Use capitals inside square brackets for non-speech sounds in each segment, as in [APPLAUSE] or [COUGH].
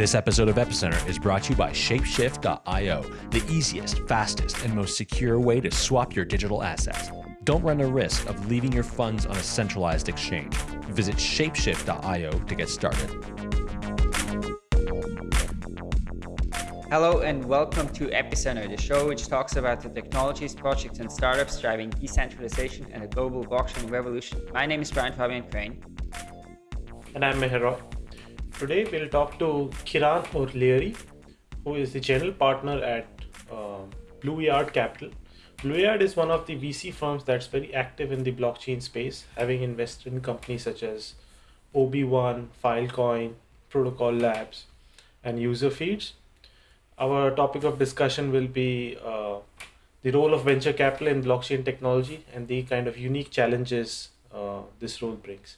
This episode of Epicenter is brought to you by Shapeshift.io, the easiest, fastest, and most secure way to swap your digital assets. Don't run the risk of leaving your funds on a centralized exchange. Visit Shapeshift.io to get started. Hello and welcome to Epicenter, the show which talks about the technologies, projects, and startups driving decentralization and the global blockchain revolution. My name is Brian Fabian Crain. And I'm Meher Today we'll talk to Ciarán O'Leary, who is the general partner at uh, Blue Yard Capital. Blue Yard is one of the VC firms that's very active in the blockchain space, having invested in companies such as OB1, Filecoin, Protocol Labs, and Userfeeds. Our topic of discussion will be uh, the role of venture capital in blockchain technology and the kind of unique challenges uh, this role brings.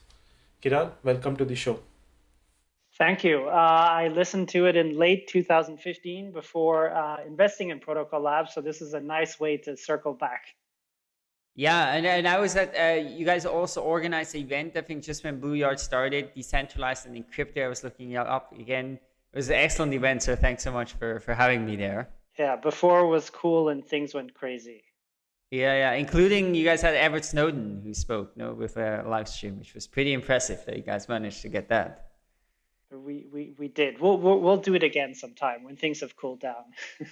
Ciarán, welcome to the show. Thank you. Uh, I listened to it in late 2015 before uh, investing in Protocol Labs, so this is a nice way to circle back. Yeah, and, and I was at, uh, you guys also organized an event, I think just when Blue Yard started, decentralized and encrypted. I was looking up again. It was an excellent event, so thanks so much for, for having me there. Yeah, before was cool and things went crazy. Yeah, yeah, including you guys had Edward Snowden who spoke you no, with a live stream, which was pretty impressive that you guys managed to get that we we we did. We'll we'll, we'll do it again sometime when things have cooled down. [LAUGHS]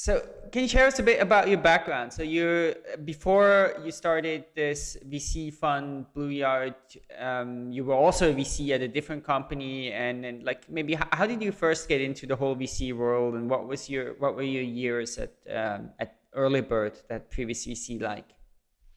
so, can you share us a bit about your background? So, you before you started this VC fund, Blue Yard, um, you were also a VC at a different company, and, and like maybe how, how, did you first get into the whole VC world, and what was your what were your years at um, at Early Bird, that previous VC like?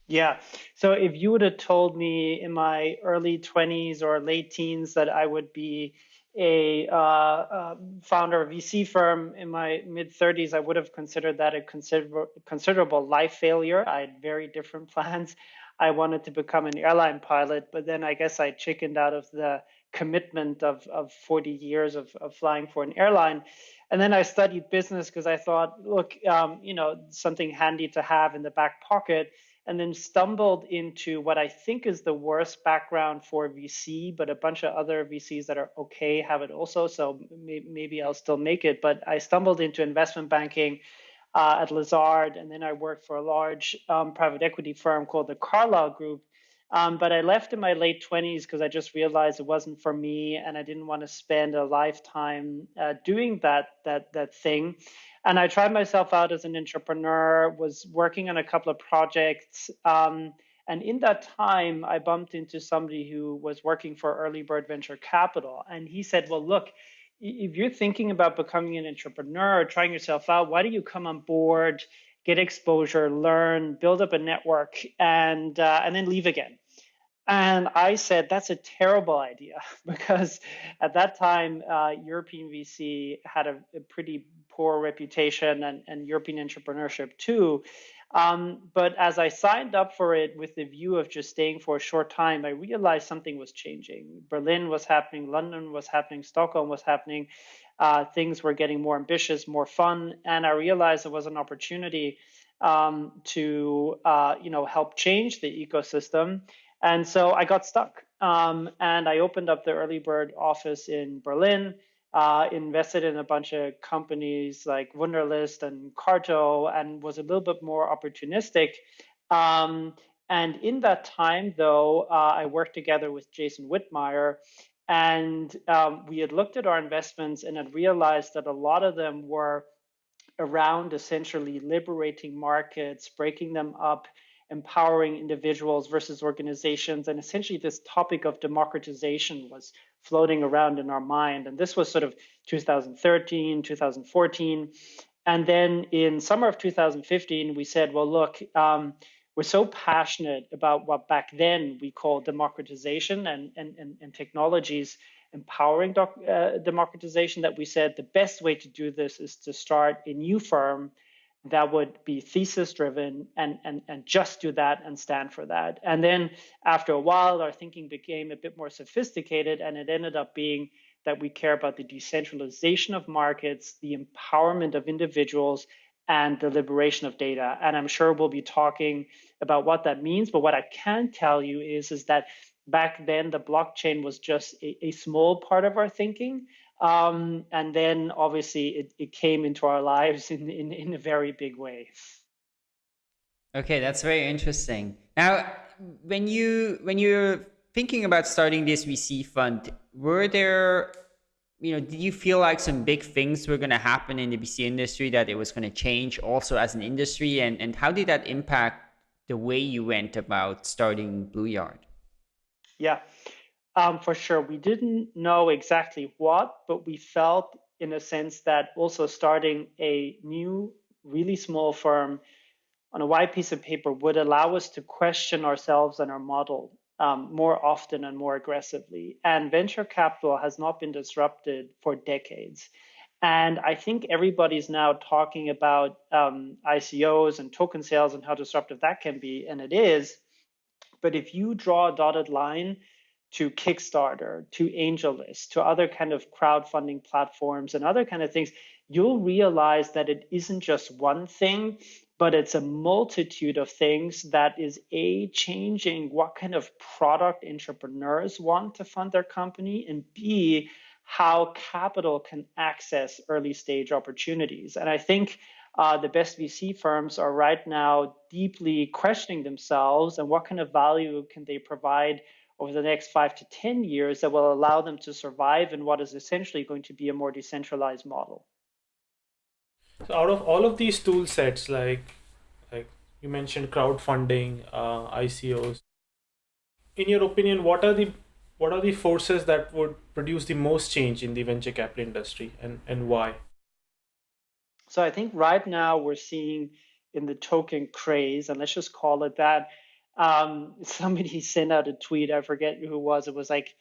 Yeah. So if you would have told me in my early 20s or late teens that I would be a uh, uh, founder of VC firm in my mid 30s, I would have considered that a consider- considerable life failure. I had very different [LAUGHS] plans. I wanted to become an airline pilot, but then I guess I chickened out of the commitment of, of 40 years of, of flying for an airline. And then I studied business because I thought, look, um, you know, something handy to have in the back pocket and then stumbled into what I think is the worst background for VC, but a bunch of other VCs that are okay have it also. So maybe I'll still make it. But I stumbled into investment banking uh, at Lazard, and then I worked for a large um, private equity firm called the Carlyle Group. Um, but I left in my late 20s because I just realized it wasn't for me, and I didn't want to spend a lifetime uh, doing that that that thing. And I tried myself out as an entrepreneur, was working on a couple of projects. Um, and in that time, I bumped into somebody who was working for Early Bird Venture Capital. And he said, Well, look, if you're thinking about becoming an entrepreneur, or trying yourself out, why don't you come on board, get exposure, learn, build up a network, and uh, and then leave again? And I said, that's a terrible idea [LAUGHS] because at that time, uh, European VC had a, a, pretty poor reputation and, and European entrepreneurship too. Um, but as I signed up for it with the view of just staying for a short time, I realized something was changing. Berlin was happening, London was happening, Stockholm was happening. Uh, things were getting more ambitious, more fun, and I realized there was an opportunity um, to, uh, you know, help change the ecosystem. And so I got stuck. Um, and I opened up the Early Bird office in Berlin, uh, invested in a bunch of companies like Wunderlist and Carto, and was a little bit more opportunistic. Um, and in that time, though, uh, I worked together with Jason Whitmire, and um, we had looked at our investments and had realized that a lot of them were around essentially liberating markets, breaking them up empowering individuals versus organizations. And essentially, this topic of democratization was floating around in our mind. And this was sort of 2013, 2014. And then in summer of 2015, we said, well, look, um, we're so passionate about what back then we called democratization and, and, and, and technologies empowering doc, uh, democratization that we said the best way to do this is to start a new firm that would be thesis driven and, and, and just do that and stand for that. And then after a while, our thinking became a bit more sophisticated, and it ended up being that we care about the decentralization of markets, the empowerment of individuals, and the liberation of data. And I'm sure we'll be talking about what that means. But what I can tell you is, is that back then the blockchain was just a, a small part of our thinking. Um, and then obviously it, it came into our lives [LAUGHS] in, in, in a very big way. Okay, that's very interesting. Now, when you when you're thinking about starting this VC fund, were there you know, did you feel like some big things were going to happen in the VC industry that it was going to change also as an industry? And, and how did that impact the way you went about starting Blue Yard? Yeah, um, for sure. We didn't know exactly what, but we felt in a sense that also starting a new, really small firm on a white piece of paper would allow us to question ourselves and our model um, more often and more aggressively. And venture capital has not been disrupted for decades. And I think everybody's now talking about um, ICOs and token sales and how disruptive that can be, and it is. But if you draw a dotted line to Kickstarter, to AngelList, to other kind of crowdfunding platforms and other kind of things, you'll realize that it isn't just one thing, but it's a multitude of things that is a changing what kind of product entrepreneurs want to fund their company and b how capital can access early stage opportunities. And i think uh, the best vc firms are right now deeply questioning themselves and what kind of value can they provide over the next five to ten years that will allow them to survive in what is essentially going to be a more decentralized model so out of all of these tool sets, like like you mentioned crowdfunding, uh, ICOs, in your opinion, what are the what are the forces that would produce the most change in the venture capital industry and, and why? So I think right now we're seeing in the token craze, and let's just call it that. Um, somebody [LAUGHS] sent out a tweet, I forget who it was. It was like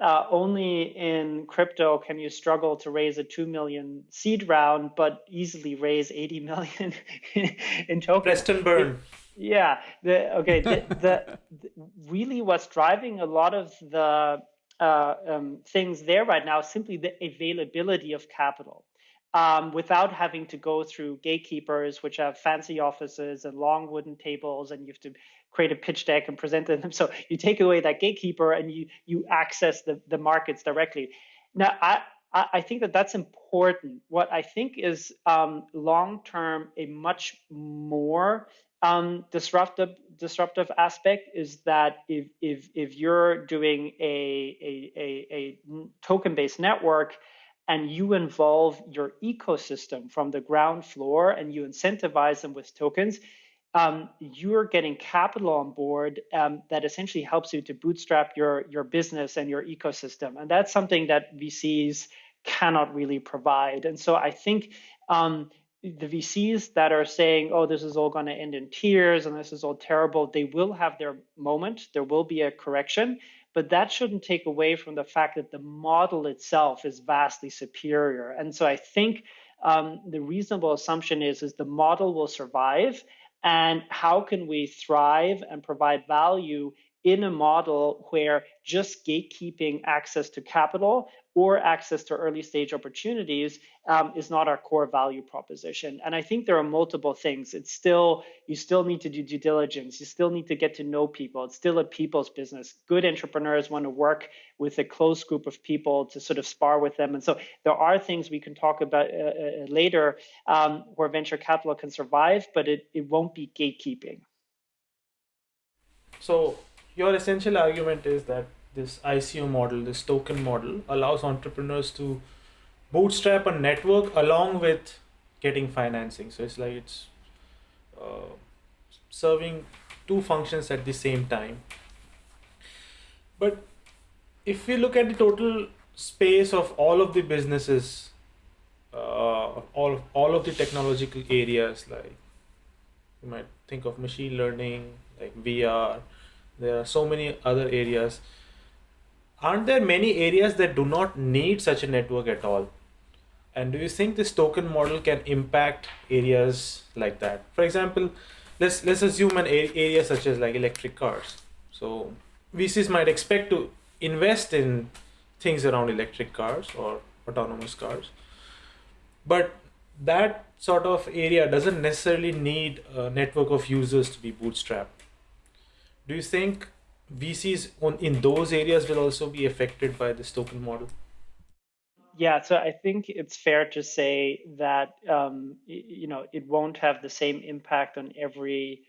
uh, only in crypto can you struggle to raise a 2 million seed round, but easily raise 80 million [LAUGHS] in tokens. Preston Byrne. Yeah. The, okay. the, the, the, really what's driving a lot of the uh, um, things there right now is simply the availability of capital. Um, without having to go through gatekeepers, which have fancy offices and long wooden tables, and you have to create a pitch deck and present them. [LAUGHS] So you take away that gatekeeper and you you access the, the markets directly. Now, I, I think that that's important. What I think is um, long term a much more um, disruptive disruptive aspect is that if if if you're doing a a, a, a token based network and you involve your ecosystem from the ground floor and you incentivize them with tokens, um, you're getting capital on board um, that essentially helps you to bootstrap your your business and your ecosystem, and that's something that VCs cannot really provide. And so I think um, the VCs that are saying, "Oh, this is all going to end in tears and this is all terrible," they will have their moment. There will be a correction, but that shouldn't take away from the fact that the model itself is vastly superior. And so I think um, the reasonable assumption is is the model will survive and how can we thrive and provide value in a model where just gatekeeping access to capital or access to early stage opportunities um, is not our core value proposition. And I think there are multiple things. It's still, you still need to do due diligence. You still need to get to know people. It's still a people's business. Good entrepreneurs want to work with a close group of people to sort of spar with them. And so there are things we can talk about uh, uh, later um, where venture capital can survive, but it, it won't be gatekeeping. So your essential argument is that this ICO model, this token model, allows entrepreneurs to bootstrap a network along with getting financing. So it's like it's uh, serving two functions at the same time. But if we look at the total space of all of the businesses, uh, all all of the technological areas, like you might think of machine learning, like VR. There are so many other areas aren't there many areas that do not need such a network at all? And do you think this token model can impact areas like that? For example, let's let's assume an area such as like electric cars. So VCs might expect to invest in things around electric cars or autonomous cars. But that sort of area doesn't necessarily need a network of users to be bootstrapped. Do you think VCs on, in those areas will also be affected by this token model? Yeah, so I think it's fair to say that um, you know it won't have the same impact on every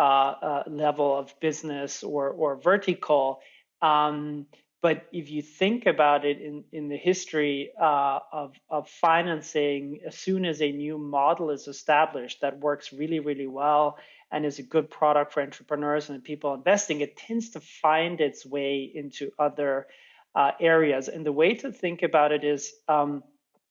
uh, uh, level of business or or vertical. Um, but if you think about it in, in the history uh, of, of financing, as soon as a new model is established that works really, really well and is a good product for entrepreneurs and people investing, it tends to find its way into other uh, areas. And the way to think about it is um,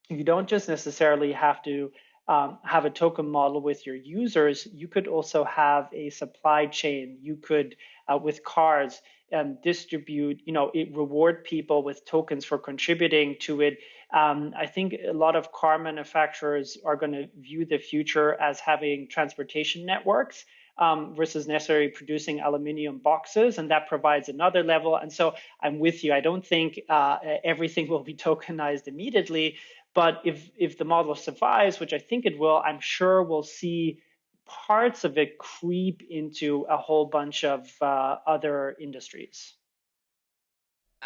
you don't just necessarily have to um, have a token model with your users. You could also have a supply chain. You could, uh, with cars, um, distribute, you know, it reward people with tokens for contributing to it. Um, I think a lot of car manufacturers are going to view the future as having transportation networks. Um, versus necessarily producing aluminium boxes, and that provides another level. And so I'm with you. I don't think uh, everything [LAUGHS] will be tokenized immediately, but if if the model survives, which I think it will, I'm sure we'll see parts of it creep into a whole bunch of uh, other industries.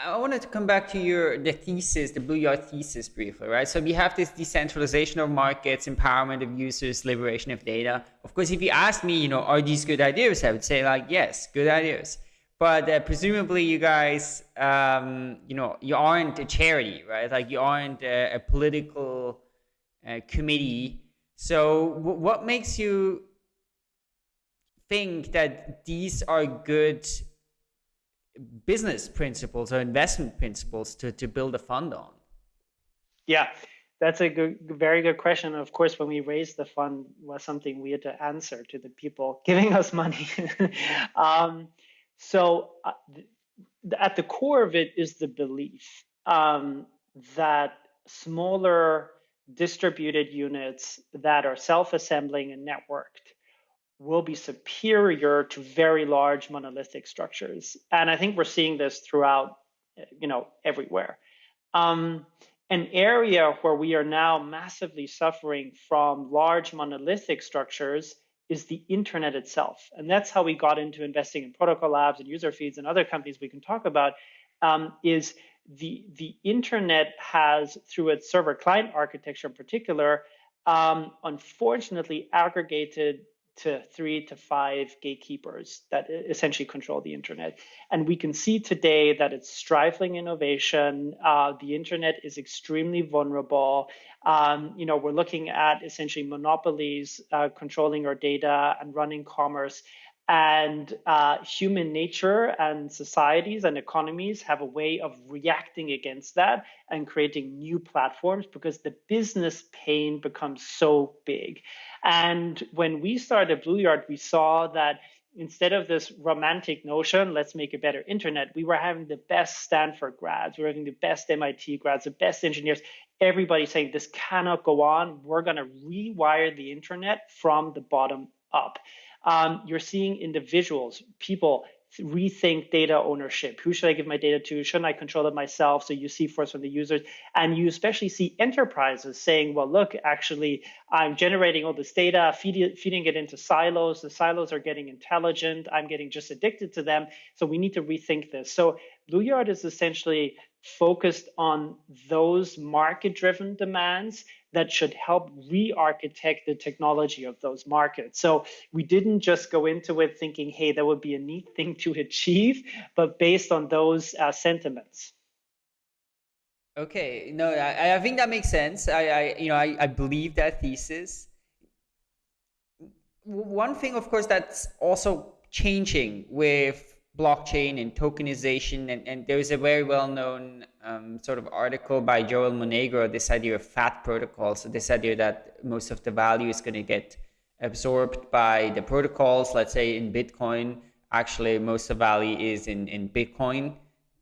I wanted to come back to your the thesis, the Blue Yard thesis briefly, right? So we have this decentralization of markets, empowerment of users, liberation of data. Of course, if you ask me, you know, are these good ideas? I would say like, yes, good ideas. But uh, presumably you guys, um, you know, you aren't a charity, right? Like you aren't a, a political uh, committee. So what makes you think that these are good business principles or investment principles to, to build a fund on? Yeah, that's a good, very good question. Of course, when we raised the fund was something we had to answer to the people [LAUGHS] giving us money. [LAUGHS] um, so uh, at the core of it is the belief um, that smaller distributed units that are self-assembling and networked will be superior to very large monolithic structures. And I think we're seeing this throughout, you know, everywhere. Um, an area where we are now massively suffering from large monolithic structures is the internet itself. And that's how we got into investing in protocol labs and user feeds and other companies we can talk about um, is the, the internet has, through its server client architecture in particular, um, unfortunately aggregated to three to five gatekeepers that essentially control the internet. And we can see today that it's stifling innovation. Uh, the internet is extremely vulnerable. Um, you know, we're looking at essentially monopolies uh, controlling our data and running commerce. And uh, human nature and societies and economies have a way of reacting against that and creating new platforms because the business pain becomes so big. And when we started Blue Yard, we saw that instead of this romantic notion, let's make a better internet, we were having the best Stanford grads, we were having the best MIT grads, the best engineers, everybody saying this cannot go on. We're going to rewire the internet from the bottom up um, you're seeing individuals, people rethink data ownership. Who should I give my data to? Shouldn't I control it myself? So you see first from the users, and you especially see enterprises saying, well, look, actually, I'm generating all this data, feed feeding it into silos. The silos are getting intelligent. I'm getting just addicted to them. So we need to rethink this. So Blue Yard is essentially focused on those market driven demands that should help re-architect the technology of those markets. So we didn't just go into it thinking, hey, that would be a neat thing to achieve, but based on those uh, sentiments. Okay, no, I, I think that makes sense. I, I you know, I, I believe that thesis. One thing, of course, that's also changing with blockchain and tokenization. And, and there's a very well-known um, sort of article by Joel Monegro, this idea of fat protocols. So this idea that most of the value is going to get absorbed by the protocols. Let's say in Bitcoin, actually most of the value is in, in Bitcoin,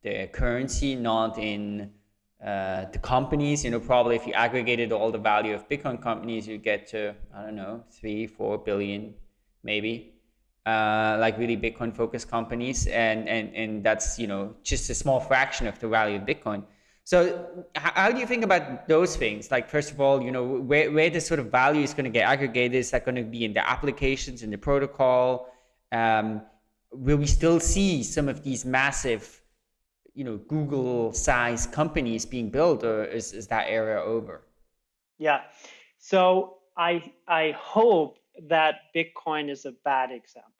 the currency, not in uh, the companies. You know, probably if you aggregated all the value of Bitcoin companies, you get to, I don't know, three, four billion, maybe uh, like really Bitcoin focused companies, and, and and that's you know just a small fraction of the value of Bitcoin. So how do you think about those things? Like, first of all, you know, where, where this sort of value is going to get aggregated? Is that going to be in the applications, in the protocol? Um, will we still see some of these massive, you know, Google-sized companies being built, or is, is that area over? Yeah. So I I hope that Bitcoin is a bad example.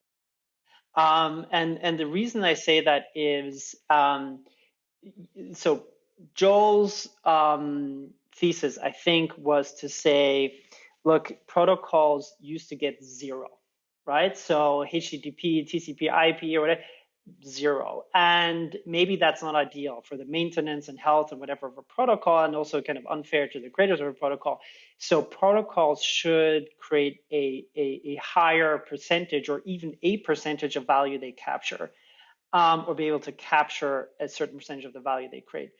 Um, and and the reason I say that is um, so Joel's um, thesis, I think, was to say, look, protocols used to get zero, right? So HTTP, TCP, IP, or whatever, zero. And maybe that's not ideal for the maintenance and health and whatever of a protocol, and also kind of unfair to the creators of a protocol. So protocols should create a, a, a higher percentage or even a percentage of value they capture um, or be able to capture a certain percentage of the value they create.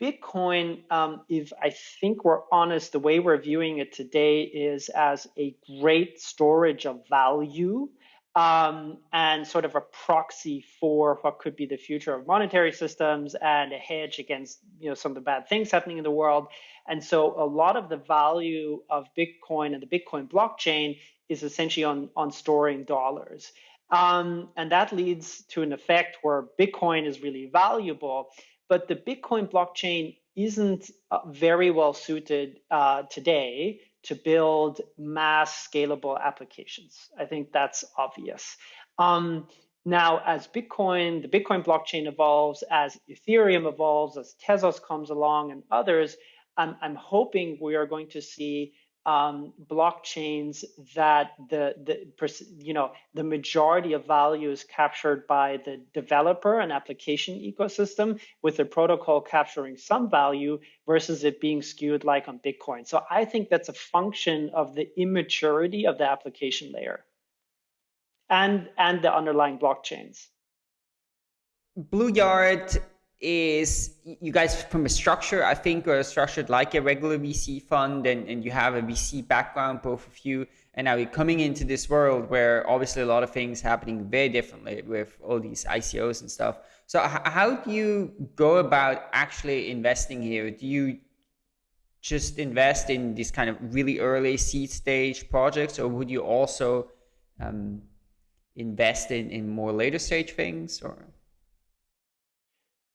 Bitcoin, um, if I think we're honest, the way we're viewing it today is as a great storage of value um, and sort of a proxy for what could be the future of monetary systems and a hedge against you know some of the bad things happening in the world. And so a lot of the value of Bitcoin and the Bitcoin blockchain is essentially on on storing dollars. Um, and that leads to an effect where Bitcoin is really valuable, but the Bitcoin blockchain isn't uh, very well suited uh, today to build mass scalable applications. I think that's obvious. Um, now, as Bitcoin, the Bitcoin blockchain evolves, as Ethereum evolves, as Tezos comes along and others, I'm, I'm hoping we are going to see um, blockchains that the the you know the majority of value is captured by the developer and application ecosystem, with the protocol capturing some value versus it being skewed like on Bitcoin. So I think that's a function of the immaturity of the application layer and and the underlying blockchains. Blue Yard is you guys from a structure i think are structured like a regular vc fund and, and you have a vc background both of you and now you're coming into this world where obviously a lot of things happening very differently with all these icos and stuff. So how do you go about actually investing here? Do you just invest in these kind of really early seed stage projects or would you also um, invest in, in more later stage things or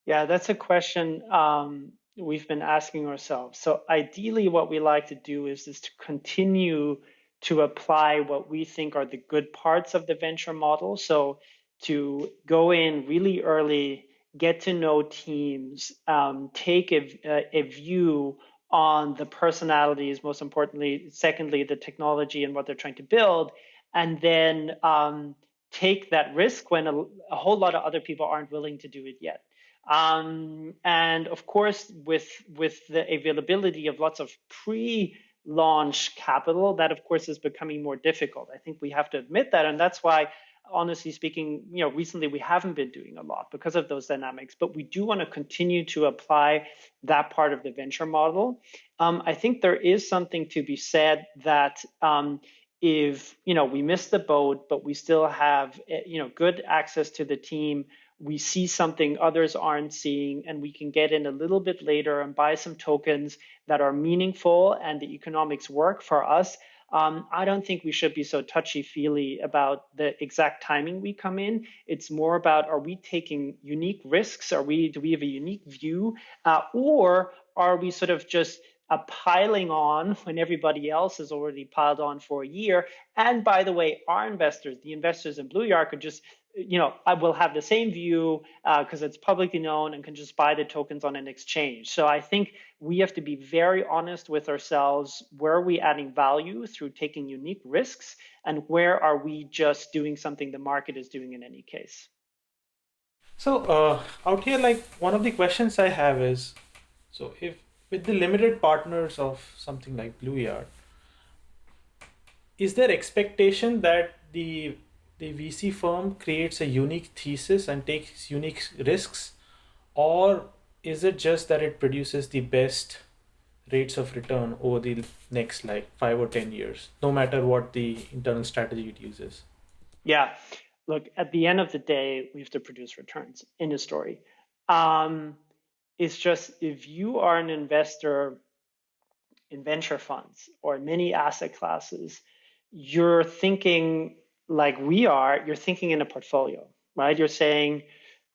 yeah, that's a question um, we've been asking ourselves. So ideally, what we like to do is, is to continue to apply what we think are the good parts of the venture model. So to go in really early, get to know teams, um, take a, a view on the personalities, most importantly, secondly, the technology and what they're trying to build, and then um, take that risk when a, a, whole lot of other people aren't willing to do it yet. Um, and of course, with with the availability of lots of pre-launch capital, that of course is becoming more difficult. I think we have to admit that, and that's why, honestly speaking, you know, recently we haven't been doing a lot because of those dynamics. But we do want to continue to apply that part of the venture model. Um, I think there is something to be said that. Um, if you know we miss the boat but we still have eh, you know good access to the team we see something others aren't seeing, and we can get in a little bit later and buy some tokens that are meaningful and the economics work for us. Um, I don't think we should be so touchy feely about the exact timing we come in. It's more about are we taking unique risks? Are we do we have a unique view, uh, or are we sort of just uh, piling on when everybody else has already piled on for a year? And by the way, our investors, the investors in Blue Yard, could just you know, I will have the same view because uh, it's publicly known and can just buy the tokens on an exchange. So I think we have to be very honest with ourselves. Where are we adding value through taking unique risks, and where are we just doing something the market is doing in any case? So uh, out here, like one of the questions I have is, so if with the limited partners of something like Blue Yard, is there expectation that the the VC firm creates a unique thesis and takes unique risks, or is it just that it produces the best rates of return over the next like five or 10 years, no matter what the internal strategy it uses? Yeah. Look, at the end of the day, we have to produce returns in a story. Um, is just if you are an investor in venture funds or many asset classes, you're thinking like we are, you're thinking in a portfolio, right? You're saying,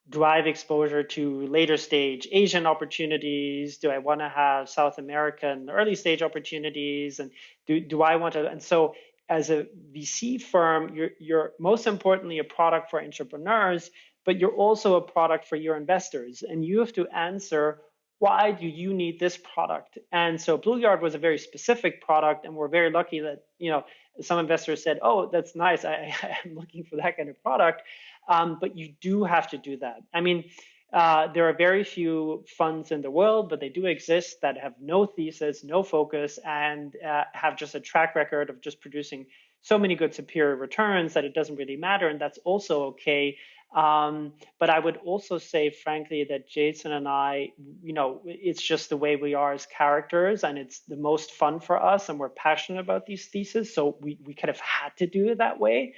drive exposure to later stage Asian opportunities? Do I want to have South American early stage opportunities? And do, do I want to? And so as a VC firm, you're, you're most importantly a product for entrepreneurs, but you're also a product for your investors. And you have to answer why do you need this product? And so Blue Yard was a very specific product, and we're very lucky that you know some investors said, "Oh, that's nice. I, am [LAUGHS] looking for that kind of product." Um, but you do have to do that. I mean, uh, there are very few funds in the world, but they do exist that have no thesis, no focus, and uh, have just a track record of just producing so many good superior returns that it doesn't really matter, and that's also okay. Um, but I would also say, frankly, that Jason and I, you know, it's just the way we are as characters, and it's the most fun for us, and we're passionate about these theses, so we we kind of had to do it that way.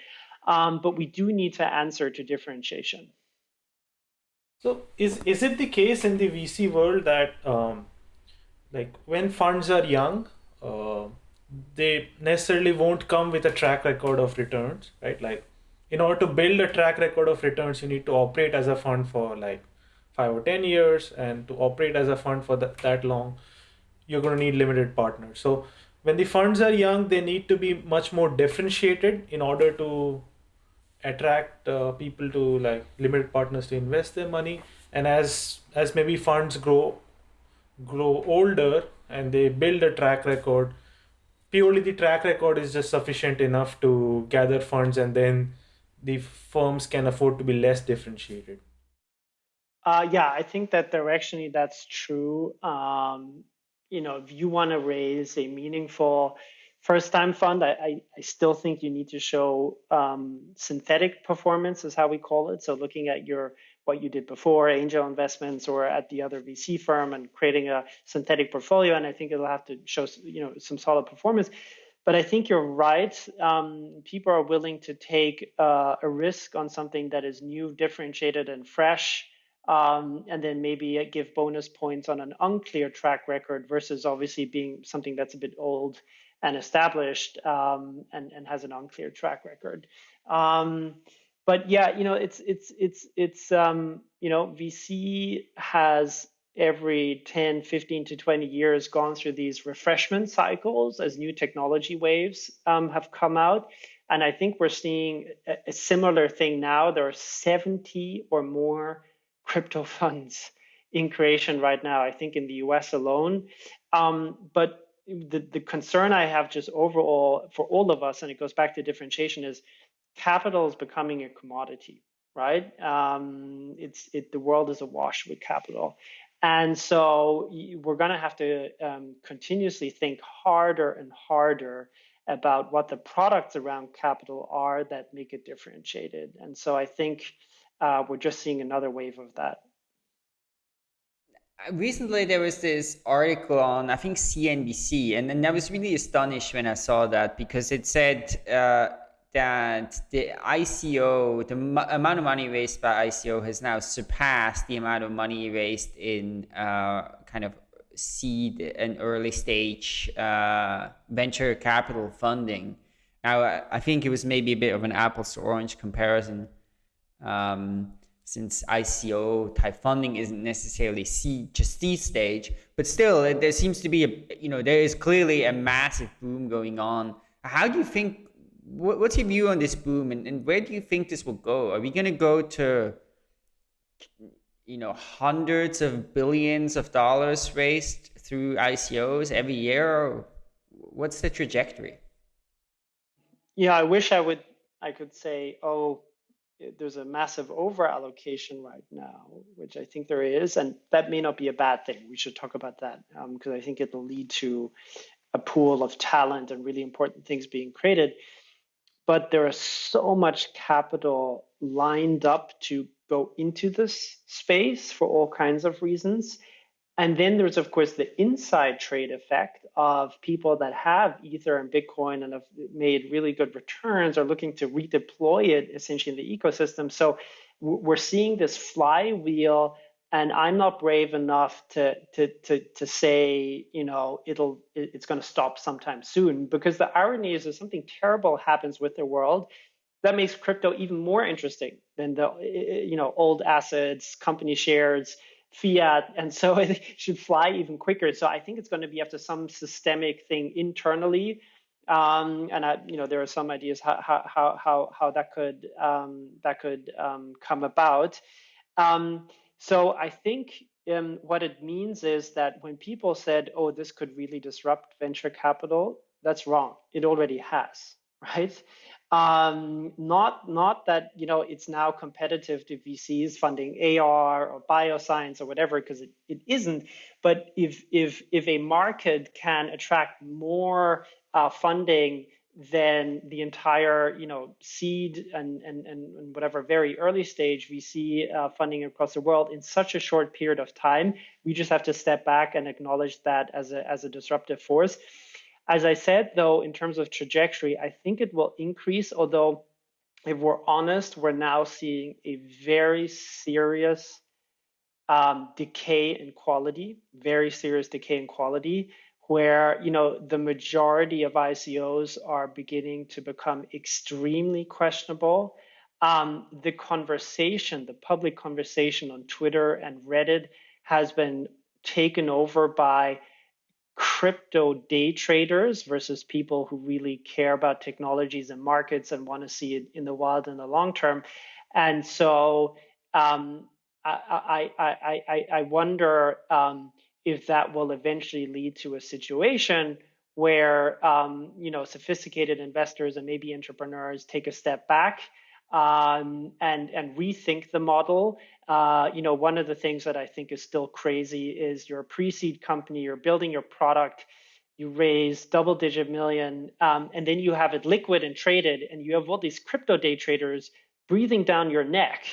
Um, but we do need to answer to differentiation. So is is it the case in the VC world that um, like when funds are young, uh, they necessarily won't come with a track record of returns, right? Like in order to build a track record of returns, you need to operate as a fund for like five or ten years, and to operate as a fund for that, that long, you're going to need limited partners. So when the funds are young, they need to be much more differentiated in order to attract uh, people to like limited partners to invest their money and as as maybe funds grow grow older and they build a track record purely the track record is just sufficient enough to gather funds and then the firms can afford to be less differentiated uh, yeah i think that directionally that's true um, you know if you want to raise a meaningful first time fund, I, I, I, still think you need to show um, synthetic performance, is how we call it. So looking at your what you did before, angel investments, or at the other VC firm, and creating a synthetic portfolio. And I think it'll have to show you know some solid performance. But I think you're right. Um, people are willing to take uh, a risk on something that is new, differentiated, and fresh. Um, and then maybe give bonus points on an unclear track record versus obviously being something that's a bit old and established um, and, and has an unclear track record. Um, but yeah, you know, it's it's it's it's um, you know, VC has every 10, 15 to 20 years gone through these refreshment cycles as new technology waves um, have come out. And I think we're seeing a, a similar thing now. There are 70 or more crypto [LAUGHS] funds in creation right now, I think in the US alone. Um, but the, the concern I have just overall for all of us, and it goes back to differentiation, is capital is becoming a commodity, right? Um, it's it the world is awash with capital, and so we're going to have to um, continuously think harder and harder about what the products around capital are that make it differentiated. And so I think uh, we're just seeing another wave of that recently there was this article on I think CNBC, and I was really astonished when I saw that because it said uh, that the ICO, the amount of money raised by ICO, has now surpassed the amount of money raised in uh, kind of seed and early stage uh, venture capital funding. Now I think it was maybe a bit of an apples to orange comparison. Um, since ICO type funding isn't necessarily seed, just seed stage, but still there seems to be a, you know, there is clearly a massive boom going on. How do you think, what's your view on this boom and, and where do you think this will go? Are we going to go to, you know, hundreds of billions of dollars raised through ICOs every year? what's the trajectory? Yeah, I wish I would, I could say, oh, there's a massive over allocation right now, which I think there is, and that may not be a bad thing. We should talk about that because um, I think it'll lead to a pool of talent and really important things being created. But there is so much capital lined up to go into this space for all kinds of reasons and then there's, of course, the inside trade effect of people that have Ether and Bitcoin and have made really good returns are looking to redeploy it essentially in the ecosystem. So we're seeing this flywheel and I'm not brave enough to to to to say, you know, it'll it's going to stop sometime soon because the irony is if something terrible happens with the world, that makes crypto even more interesting than the you know old assets, company shares, fiat, and so [LAUGHS] it should fly even quicker. So I think it's going to be after some systemic thing internally. Um, and I, you know, there are some ideas how how how how that could um, that could um, come about. Um, so I think um, what it means is that when people said, "Oh, this could really disrupt venture capital," that's wrong. It already has, [LAUGHS] right? Um, not not that you know it's now competitive to VCs funding AR or bioscience or whatever, because it, it isn't. But if if if a market can attract more uh, funding then the entire you know seed and and and whatever very early stage VC uh, funding across the world in such a short period of time, we just have to step back and acknowledge that as a as a disruptive force. As I said, though, in terms of trajectory, I think it will increase. Although, if we're honest, we're now seeing a very serious um, decay in quality, very serious decay in quality where you know the majority of ICOs are beginning to become extremely questionable. Um, the conversation, the public conversation on Twitter and Reddit has been taken over by crypto day traders versus people who really care about technologies and markets and want to see it in the wild in the long term. And so um, I, I, I, I, wonder um, if that will eventually lead to a situation where um, you know sophisticated investors and maybe entrepreneurs take a step back um, and and rethink the model. Uh, you know, one of the things that I think is still crazy is you're a pre-seed company, you're building your product, you raise double-digit million, um, and then you have it liquid and traded, and you have all these crypto day traders breathing down your neck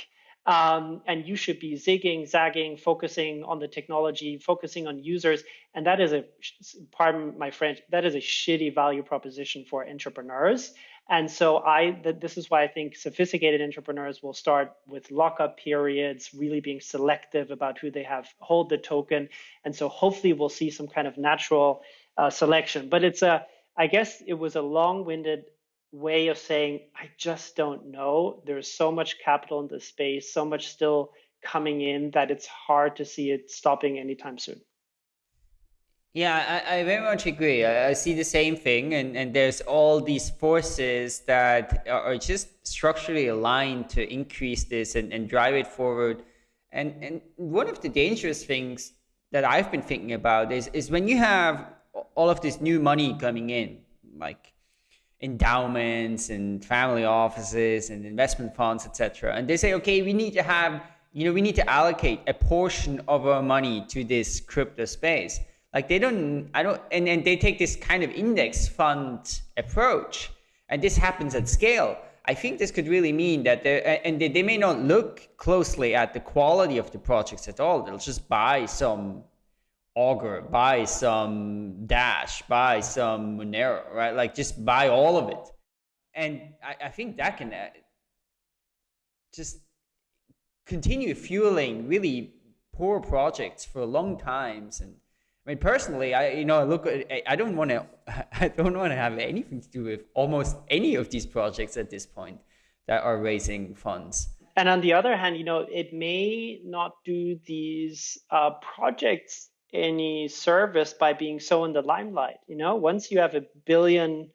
um, and you should be zigging, zagging, focusing on the technology, focusing on users. And that is a, pardon my French, that is a shitty value proposition for entrepreneurs. And so I, th- this is why I think sophisticated entrepreneurs will start with lockup periods, really being selective about who they have hold the token. And so hopefully we'll see some kind of natural uh, selection. But it's a, I guess it was a long-winded way of saying, I just don't know. There's so much capital in this space, so much still coming in that it's hard to see it stopping anytime soon. Yeah, I, I very much agree. I, I, see the same thing, and, and there's all these forces that are just structurally aligned to increase this and, and drive it forward. And and one of the dangerous things that I've been thinking about is is when you have all of this new money coming in, like endowments and family offices and investment funds, etc. And they say, okay, we need to have, you know, we need to allocate a portion of our money to this crypto space. Like they don't, I don't, and, and they take this kind of index fund approach, and this happens at scale. I think this could really mean that they and they, they may not look closely at the quality of the projects at all. They'll just buy some Augur, buy some Dash, buy some Monero, right? Like just buy all of it. And I, I think that can uh, just continue fueling really poor projects for long times. And I mean, personally, I you know I look at I don't want to [LAUGHS] I don't want to have anything to do with almost any of these projects at this point that are raising funds. And on the other hand, you know, it may not do these uh, projects any service by being so in the limelight. You know, once you have a billion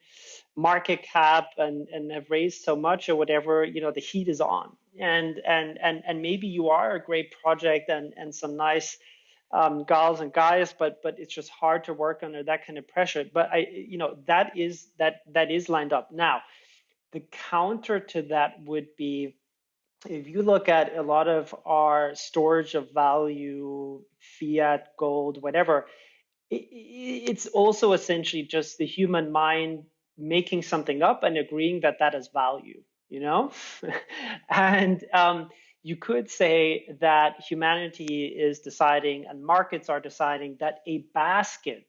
market cap and, and have raised so much or whatever, you know, the heat is on. And and and and maybe you are a great project and and some nice um, gals and guys, but but it's just hard to work under that kind of pressure. But I, you know, that is that that is lined up now. The counter to that would be if you look at a lot of our storage of value, fiat, gold, whatever, it's also essentially just the human mind making something up and agreeing that that has value, you know? [LAUGHS] and um, you could say that humanity is deciding and markets are deciding that a basket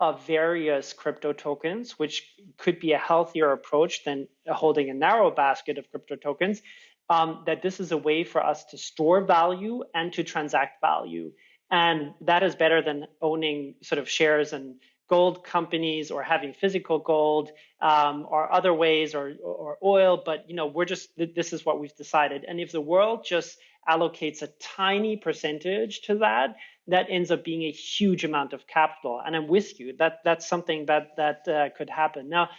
of various crypto tokens, which could be a healthier approach than holding a narrow basket of crypto tokens, um, that this is a way for us to store value and to transact value. And that is better than owning sort of shares and gold companies or having physical gold um, or other ways or, or oil. But you know, we're just this is what we've decided. And if the world just allocates a tiny percentage to that, that ends up being a huge amount of capital. And I'm with you. That that's something that that uh, could happen. Now,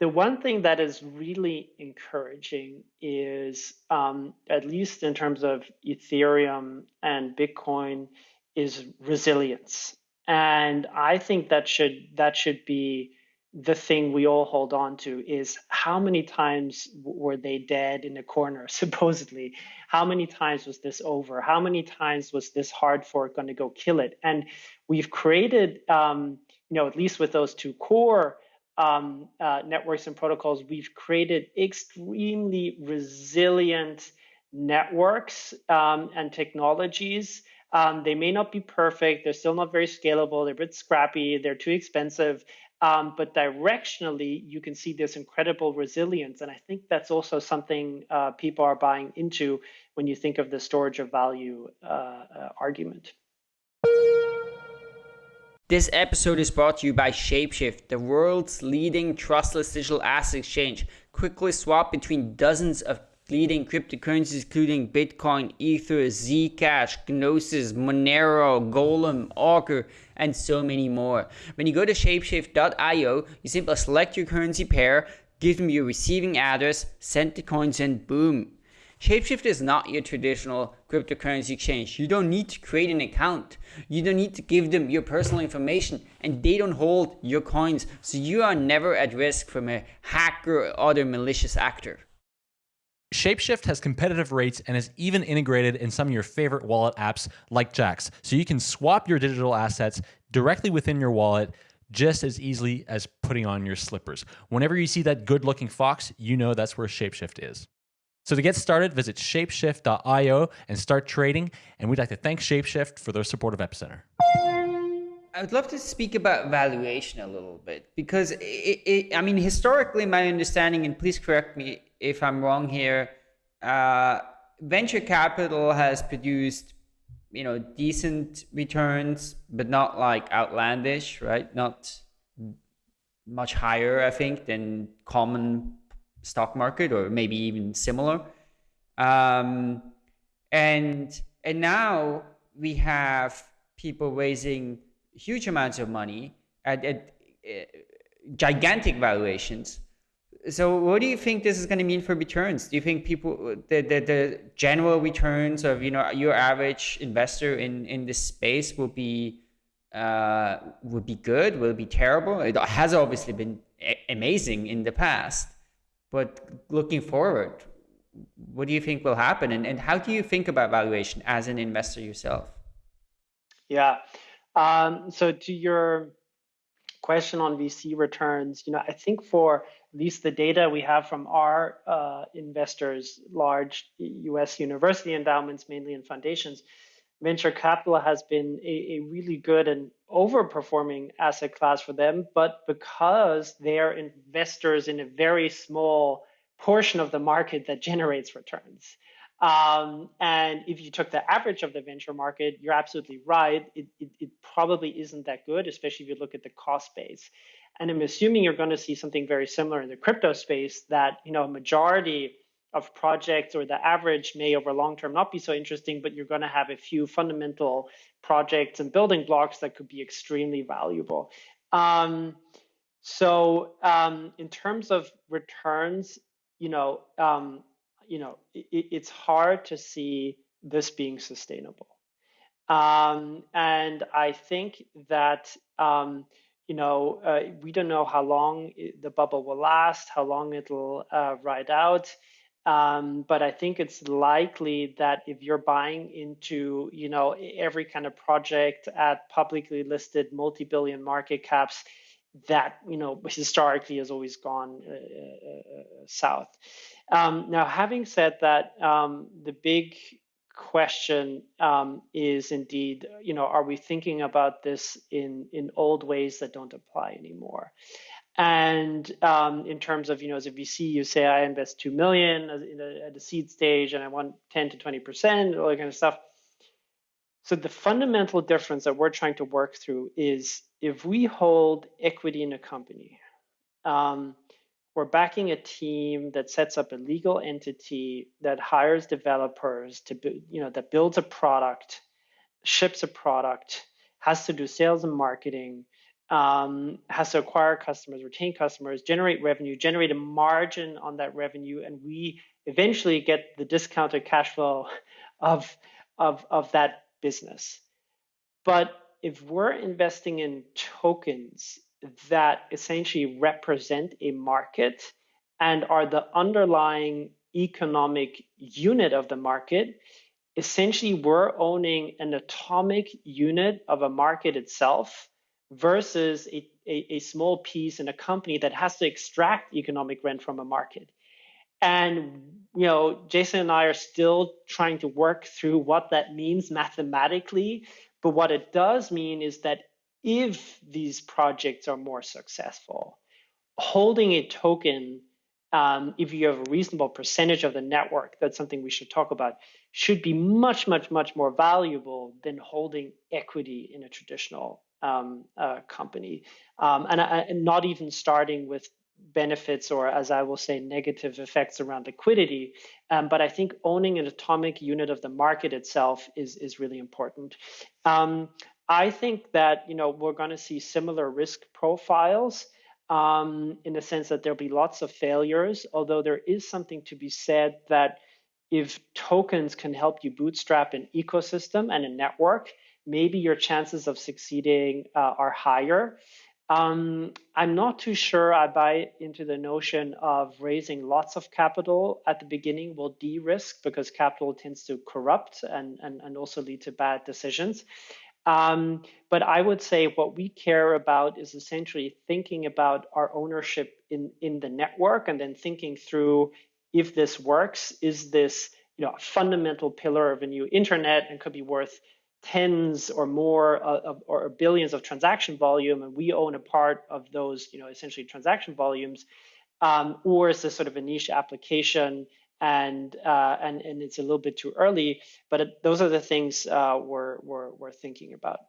the one thing that is really encouraging is, um, at least in terms of Ethereum and Bitcoin, is resilience. And I think that should that should be the thing we all hold on to is how many times were they dead in a corner [LAUGHS] supposedly? How many times was this over? How many times was this hard fork going to go kill it? And we've created um, you know at least with those two core um, uh, networks and protocols, we've created extremely resilient networks um, and technologies. Um, they may not be perfect. They're still not very scalable. They're a bit scrappy. They're too expensive. Um, but directionally, you can see this incredible resilience. And I think that's also something uh, people are buying into when you think of the storage of value uh, uh, argument. This episode is brought to you by Shapeshift, the world's leading trustless digital asset exchange. Quickly swap between dozens of leading cryptocurrencies including Bitcoin, Ether, Zcash, Gnosis, Monero, Golem, Augur, and so many more. When you go to shapeshift.io, you simply select your currency pair, give them your receiving address, send the coins, and boom, Shapeshift is not your traditional cryptocurrency exchange. You don't need to create an account. You don't need to give them your personal information and they don't hold your coins. So you are never at risk from a hacker or other malicious actor. Shapeshift has competitive rates and is even integrated in some of your favorite wallet apps like Jaxx. So you can swap your digital assets directly within your wallet just as easily as putting on your slippers. Whenever you see that good looking fox, you know that's where Shapeshift is. So to get started, visit shapeshift.io and start trading. And we'd like to thank Shapeshift for their support of Epicenter. I would love to speak about valuation a little bit because it, it, I mean, historically, my understanding, and please correct me if I'm wrong here, uh, venture capital has produced, you know, decent returns, but not like outlandish, right? Not much higher, I think, than common stock market or maybe even similar. Um, and and now we have people raising huge amounts of money at, at uh, gigantic valuations. So what do you think this is going to mean for returns? Do you think people the, the, the general returns of you know your average investor in in this space will be uh, would be good? Will be terrible? It has obviously been amazing in the past. But looking forward, what do you think will happen? And, and how do you think about valuation as an investor yourself? Yeah. Um, so to your question on VC returns, you know, I think for at least the data we have from our uh, investors, large U.S. university endowments, mainly in foundations, venture capital has been a, a, really good and overperforming asset class for them. But because they're investors in a very small portion of the market that generates returns. Um, and if you took the average of the venture market, you're absolutely right. It, it, it probably isn't that good, especially if you look at the cost base. And I'm assuming you're going to see something very similar in the crypto space that, you know, a majority of projects or the average may over long term not be so interesting, but you're going to have a few fundamental projects and building blocks that could be extremely valuable. Um, so um, in terms of returns, you know, um, you know, it, it's hard to see this being sustainable. Um, and I think that um, you know, uh, we don't know how long the bubble will last, how long it'll uh, ride out. Um, but I think it's likely that if you're buying into, you know, every kind of project at publicly listed multi-billion market caps, that you know historically has always gone uh, uh, uh south. Um, now, having said that, um, the big question um, is indeed, you know, are we thinking about this in in old ways that don't apply anymore? And um, in terms of, you know, as a VC, you say I invest two million at the seed stage, and I want 10 to 20 percent, all that kind of stuff. So the fundamental difference that we're trying to work through is if we hold equity in a company, um, we're backing a team that sets up a legal entity that hires developers to you know that builds a product ships a product has to do sales and marketing um, has to acquire customers retain customers generate revenue generate a margin on that revenue and we eventually get the discounted cash flow [LAUGHS] of of of that business. But if we're investing in tokens that essentially represent a market and are the underlying economic unit of the market, essentially we're owning an atomic unit of a market itself versus a, a, a, small piece in a company that has to extract economic rent from a market. And you know, Jason and I are still trying to work through what that means mathematically. But what it does mean is that if these projects are more successful, holding a token, um, if you have a reasonable percentage of the network, that's something we should talk about, should be much, much, much more valuable than holding equity in a traditional um, uh, company. Um, and, and not even starting with benefits or as I will say negative effects around liquidity. Um, but I think owning an atomic unit of the market itself is is really important. Um, I think that you know we're going to see similar risk profiles um, in the sense that there'll be lots of failures. Although there is something to be said that if tokens can help you bootstrap an ecosystem and a network, maybe your chances of succeeding uh, are higher. Um, I'm not too sure I buy into the notion of raising lots of capital at the beginning will de-risk because capital tends to corrupt and, and, and also lead to bad decisions. Um, but I would say what we care about is essentially thinking about our ownership in, in the network and then thinking through if this works, is this you know, a fundamental pillar of a new internet and could be worth tens or more of, or billions of transaction volume and we own a part of those you know essentially transaction volumes um, or is this sort of a niche application and uh, and and it's a little bit too early. But it, those are the things uh, we're, we're we're thinking about.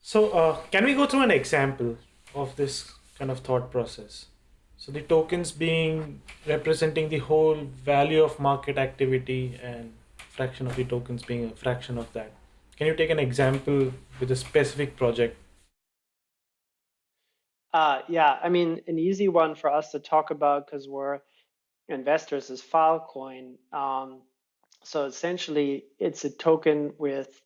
So uh, can we go through an example of this kind of thought process? So the tokens being representing the whole value of market activity and fraction of the tokens being a fraction of that. Can you take an example with a specific project? Uh, yeah, I mean, an easy one for us to talk about because we're investors is Filecoin. Um, so essentially, it's a token with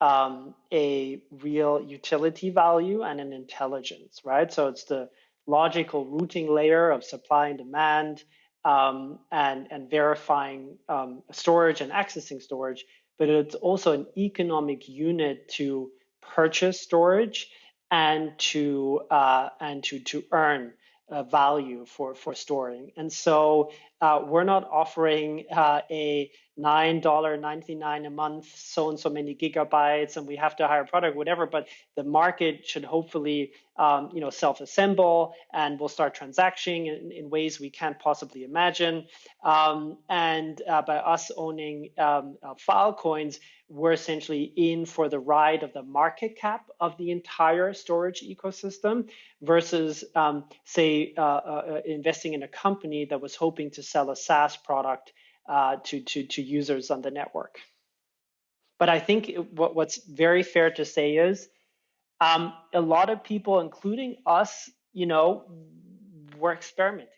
um, a real utility value and an intelligence, right? So it's the logical routing layer of supply and demand um, and, and verifying um, storage and accessing storage, but it's also an economic unit to purchase storage and to uh, and to to earn uh, value for for storing. And so uh, we're not offering uh, a $9.99 a month, so and so many gigabytes, and we have to hire a product, whatever. But the market should hopefully, um, you know, self-assemble, and we'll start transacting in, in ways we can't possibly imagine. Um, and uh, by us owning um, uh, Filecoins, we're essentially in for the ride of the market cap of the entire storage ecosystem versus, um, say, uh, uh, investing in a company that was hoping to sell a SaaS product uh, to, to, to users on the network. But I think what, what's very fair to say is um, a lot of people, including us, you know, were experimenting.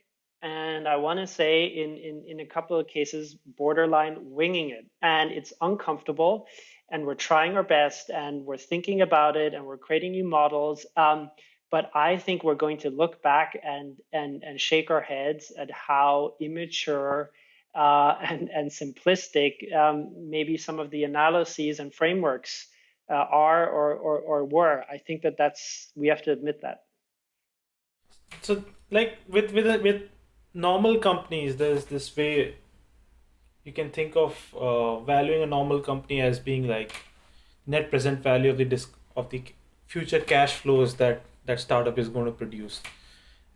And I want to say, in, in, in a couple of cases, borderline winging it. And it's uncomfortable. And we're trying our best and we're thinking about it and we're creating new models. Um, but I think we're going to look back and, and, and shake our heads at how immature uh, and, and simplistic um, maybe some of the analyses and frameworks uh, are or, or, or were. I think that that's we have to admit that. So, like with with with normal companies, there's this way you can think of uh, valuing a normal company as being like net present value of the disc of the future cash flows that that startup is going to produce.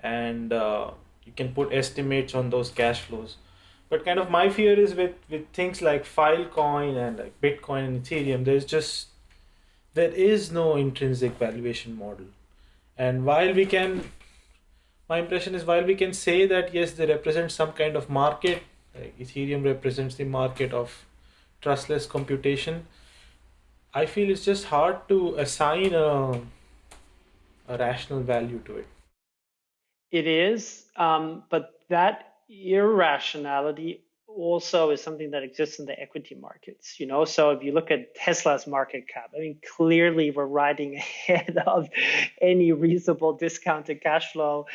And uh, you can put estimates on those cash flows. But kind of my fear is with with things like filecoin and like bitcoin and ethereum there's just there is no intrinsic valuation model. And while we can my impression is while we can say that yes they represent some kind of market like ethereum represents the market of trustless computation i feel it's just hard to assign a, a rational value to it. It is um, but that irrationality also is something that exists in the equity markets you know? So if you look at tesla's market cap i mean clearly we're riding [LAUGHS] ahead of any reasonable discounted cash flow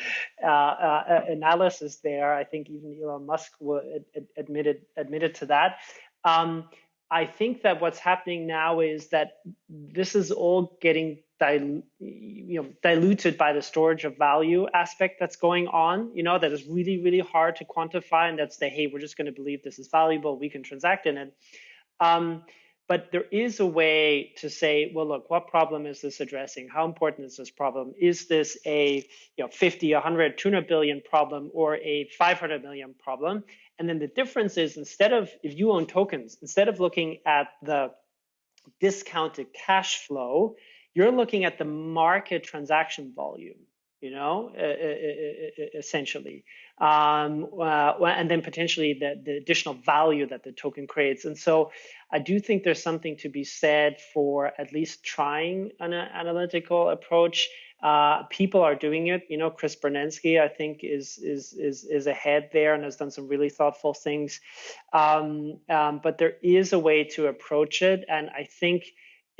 uh, uh, analysis there. I think even elon musk would, admitted admitted to that. Um, i think that what's happening now is that this is all getting dil- you know diluted by the storage of value aspect that's going on you know that is really really hard to quantify and that's the hey we're just going to believe this is valuable we can transact in it. Um, but there is a way to say well look what problem is this addressing? How important is this problem? Is this a you know 50 100 200 billion problem or a 500 million problem? And then the difference is instead of if you own tokens instead of looking at the discounted cash flow you're looking at the market transaction volume you know, essentially, um, uh, and then potentially the, the additional value that the token creates. And so I do think there's something to be said for at least trying an analytical approach. Uh, people are doing it. You know, Chris Burniske, I think, is is is is ahead there and has done some really thoughtful things. Um, um, but there is a way to approach it, and I think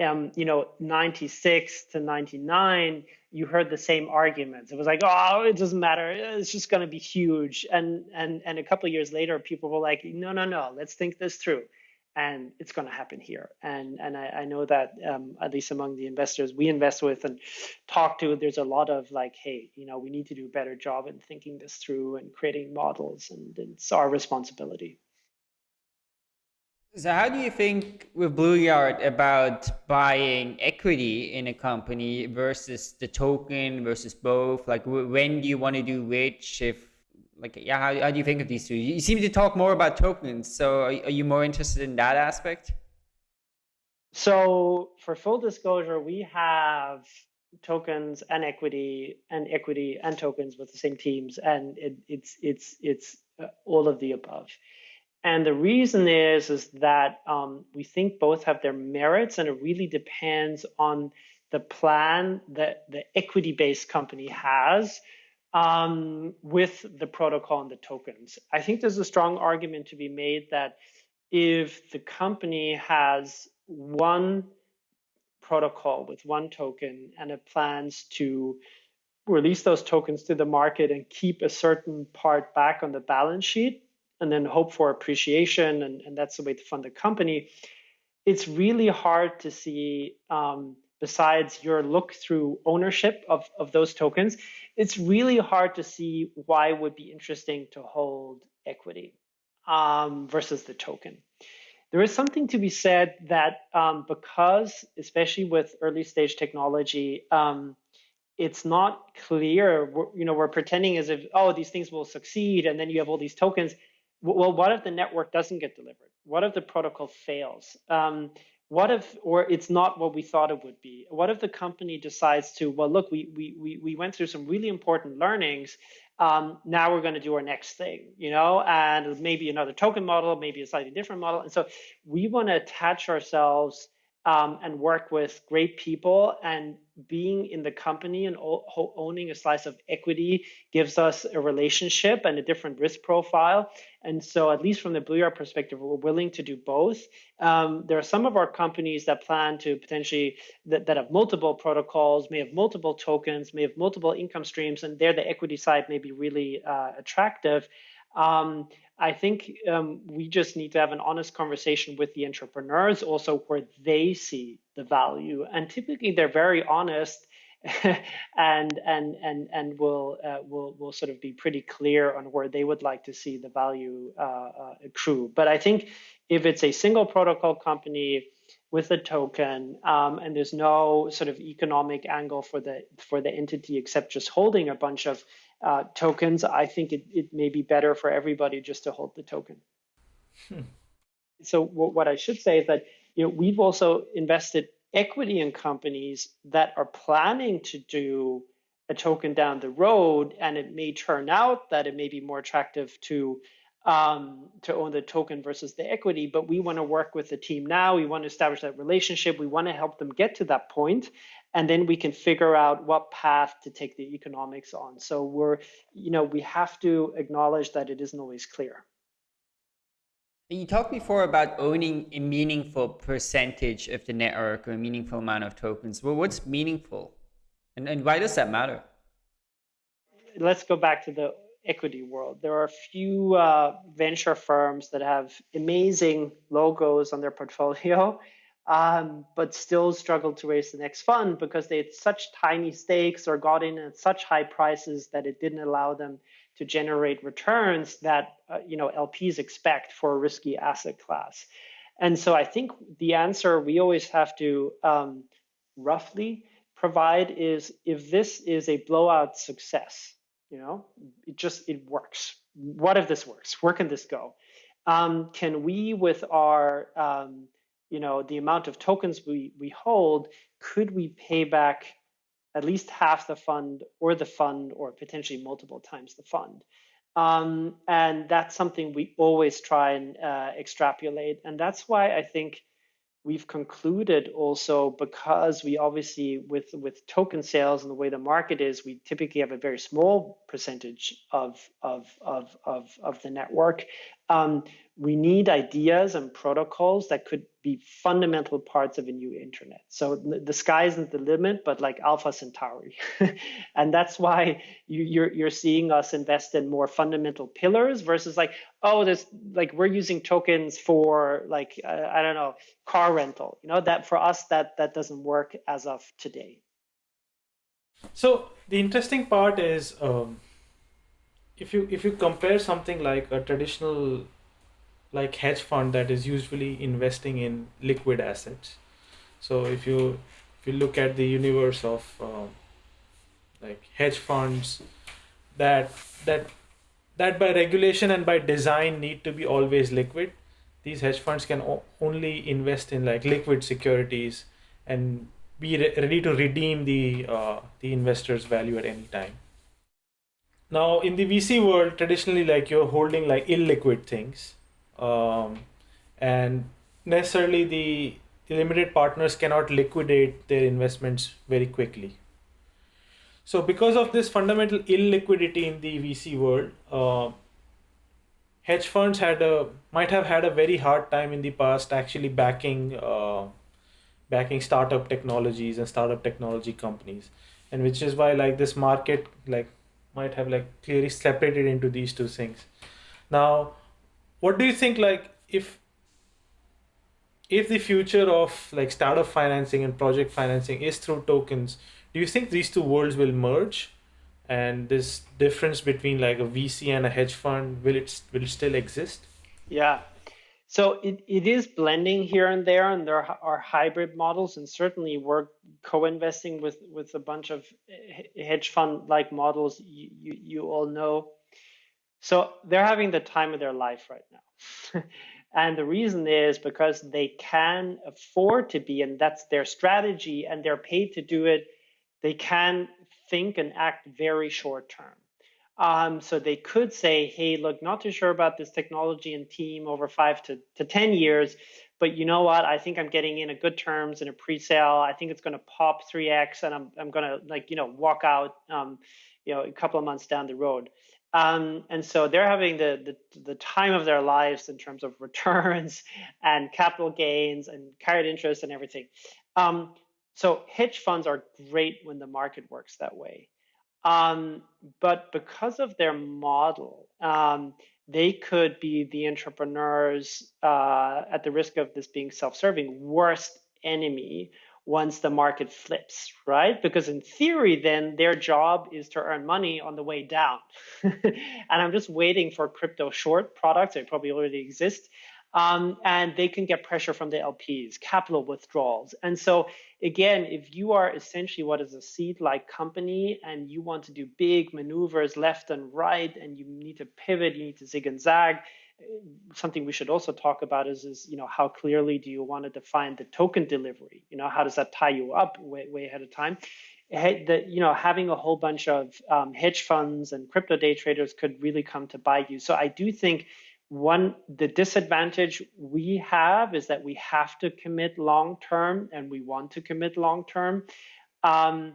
um, you know, 96 to 99, you heard the same arguments. It was like, oh, it doesn't matter. It's just going to be huge. And and and a couple years later, people were like, no, no, no, let's think this through. And it's going to happen here. And and I, I know that um, at least among the investors we invest with and talk to, there's a lot of like, hey, you know, we need to do a better job in thinking this through and creating models, and it's our responsibility. So how do you think with Blue Yard about buying equity in a company versus the token versus both? Like when do you want to do which? If like yeah, how, how do you think of these two? You seem to talk more about tokens. So are, are you more interested in that aspect? So for full disclosure, we have tokens and equity and equity and tokens with the same teams, and it, it's it's it's uh, all of the above. And the reason is is that um, we think both have their merits, and it really depends on the plan that the equity-based company has um, with the protocol and the tokens. I think there's a strong argument to be made that if the company has one protocol with one token and it plans to release those tokens to the market and keep a certain part back on the balance sheet, and then hope for appreciation, and, and that's the way to fund the company. It's really hard to see, um, besides your look through ownership of, of those tokens, it's really hard to see why would be interesting to hold equity um, versus the token. There is something to be said that um, because, especially with early stage technology, um, it's not clear. We're, you know, we're pretending as if oh these things will succeed, and then you have all these tokens well, what if the network doesn't get delivered? What if the protocol fails? Um, what if, or it's not what we thought it would be? What if the company decides to, well, look, we we we, we went through some really important learnings. Um, now we're going to do our next thing, you know, and maybe another token model, maybe a slightly different model. And so we want to attach ourselves um, and work with great people. And being in the company and owning a slice of equity gives us a relationship and a different risk profile. And so, at least from the Blue Yard perspective, we're willing to do both. Um, there are some of our companies that plan to potentially that, that have multiple protocols, may have multiple tokens, may have multiple income streams, and there the equity side may be really uh, attractive. Um, I think um, we just need to have an honest conversation with the entrepreneurs also where they see the value. And typically they're very honest [LAUGHS] and and and and will uh, will will sort of be pretty clear on where they would like to see the value uh, uh, accrue. But I think if it's a single protocol company with a token um, and there's no sort of economic angle for the for the entity except just holding a bunch of uh, tokens, I think it, it may be better for everybody just to hold the token. Hmm. So what I should say is that you know we've also invested equity in companies that are planning to do a token down the road, and it may turn out that it may be more attractive to um, to own the token versus the equity. But we want to work with the team now. We want to establish that relationship. We want to help them get to that point, and then we can figure out what path to take the economics on. So we're, you know, we have to acknowledge that it isn't always clear. You talked before about owning a meaningful percentage of the network or a meaningful amount of tokens. Well, what's meaningful? And, and why does that matter? Let's go back to the equity world. There are a few uh, venture firms that have amazing logos on their portfolio, um, but still struggled to raise the next fund because they had such tiny stakes or got in at such high prices that it didn't allow them to generate returns that uh, you know LPs expect for a risky asset class. And so I think the answer we always have to um, roughly provide is if this is a blowout success, you know, it just it works. What if this works? Where can this go? Um, can we, with our um, you know the amount of tokens we we hold, could we pay back at least half the fund or the fund or potentially multiple times the fund. Um, and that's something we always try and uh, extrapolate. And that's why I think we've concluded also because we obviously with with token sales and the way the market is we typically have a very small percentage of of of of, of the network um, we need ideas and protocols that could be fundamental parts of a new internet. So the sky isn't the limit, but like Alpha Centauri, [LAUGHS] and that's why you, are you're, you're seeing us invest in more fundamental pillars versus like oh there's like we're using tokens for like uh, I don't know car rental. You know that for us that that doesn't work as of today. So the interesting part is. Um if you if you compare something like a traditional like hedge fund that is usually investing in liquid assets. So if you if you look at the universe of uh, like hedge funds that that that by regulation and by design need to be always liquid. These hedge funds can only invest in like liquid securities and be re- ready to redeem the uh, the investor's value at any time. Now in the vc world traditionally like you're holding like illiquid things um, and necessarily the, limited partners cannot liquidate their investments very quickly. So because of this fundamental illiquidity in the vc world uh, hedge funds had a might have had a very hard time in the past actually backing uh, backing startup technologies and startup technology companies. And which is why like this market like might have like clearly separated into these two things. Now what do you think like if if the future of like startup financing and project financing is through tokens do you think these two worlds will merge? And this difference between like a vc and a hedge fund will it will it still exist? Yeah. So it, it is blending here and there and there are hybrid models and certainly we're co-investing with with a bunch of hedge fund like models. You, you, you all know so they're having the time of their life right now. [LAUGHS] and the reason is because they can afford to be, and that's their strategy, and they're paid to do it. They can think and act very short term. Um, so they could say, hey, look, not too sure about this technology and team over five to, to 10 years, but you know what? I think I'm getting in a good terms in a pre-sale. I think it's going to pop 3x and I'm, I'm going to like, you know, walk out, um, you know, a couple of months down the road. Um, and so they're having the, the, the time of their lives in terms of returns [LAUGHS] and capital gains and carried interest and everything. Um, so hedge funds are great when the market works that way. Um, but because of their model, um, they could be the entrepreneurs uh, at the risk of this being self-serving worst enemy once the market flips, right? Because in theory, then their job is to earn money on the way down. [LAUGHS] and I'm just waiting for crypto short products. They probably already exist. Um, and they can get pressure from the LPs, capital withdrawals. And so, again, if you are essentially what is a seed like company and you want to do big maneuvers left and right, and you need to pivot, you need to zig and zag, something we should also talk about is, is you know how clearly do you want to define the token delivery? You know how does that tie you up way, way ahead of time? That you know having a whole bunch of um, hedge funds and crypto day traders could really come to buy you. So i do think one the disadvantage we have is that we have to commit long term and we want to commit long term. Um,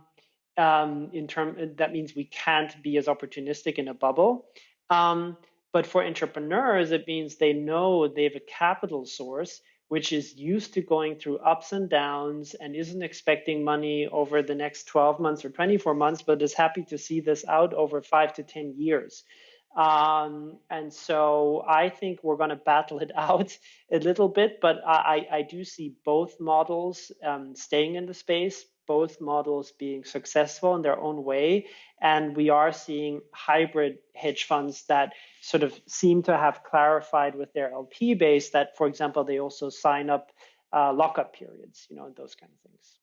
um, in term that means we can't be as opportunistic in a bubble. Um, but for entrepreneurs, it means they know they have a capital source which is used to going through ups and downs and isn't expecting money over the next 12 months or 24 months, but is happy to see this out over five to 10 years. Um, and so I think we're going to battle it [LAUGHS] out a little bit, but I, I do see both models um, staying in the space, both models being successful in their own way. And we are seeing hybrid hedge funds that sort of seem to have clarified with their LP base that, for example, they also sign up uh, lockup periods, you know, those kind of things.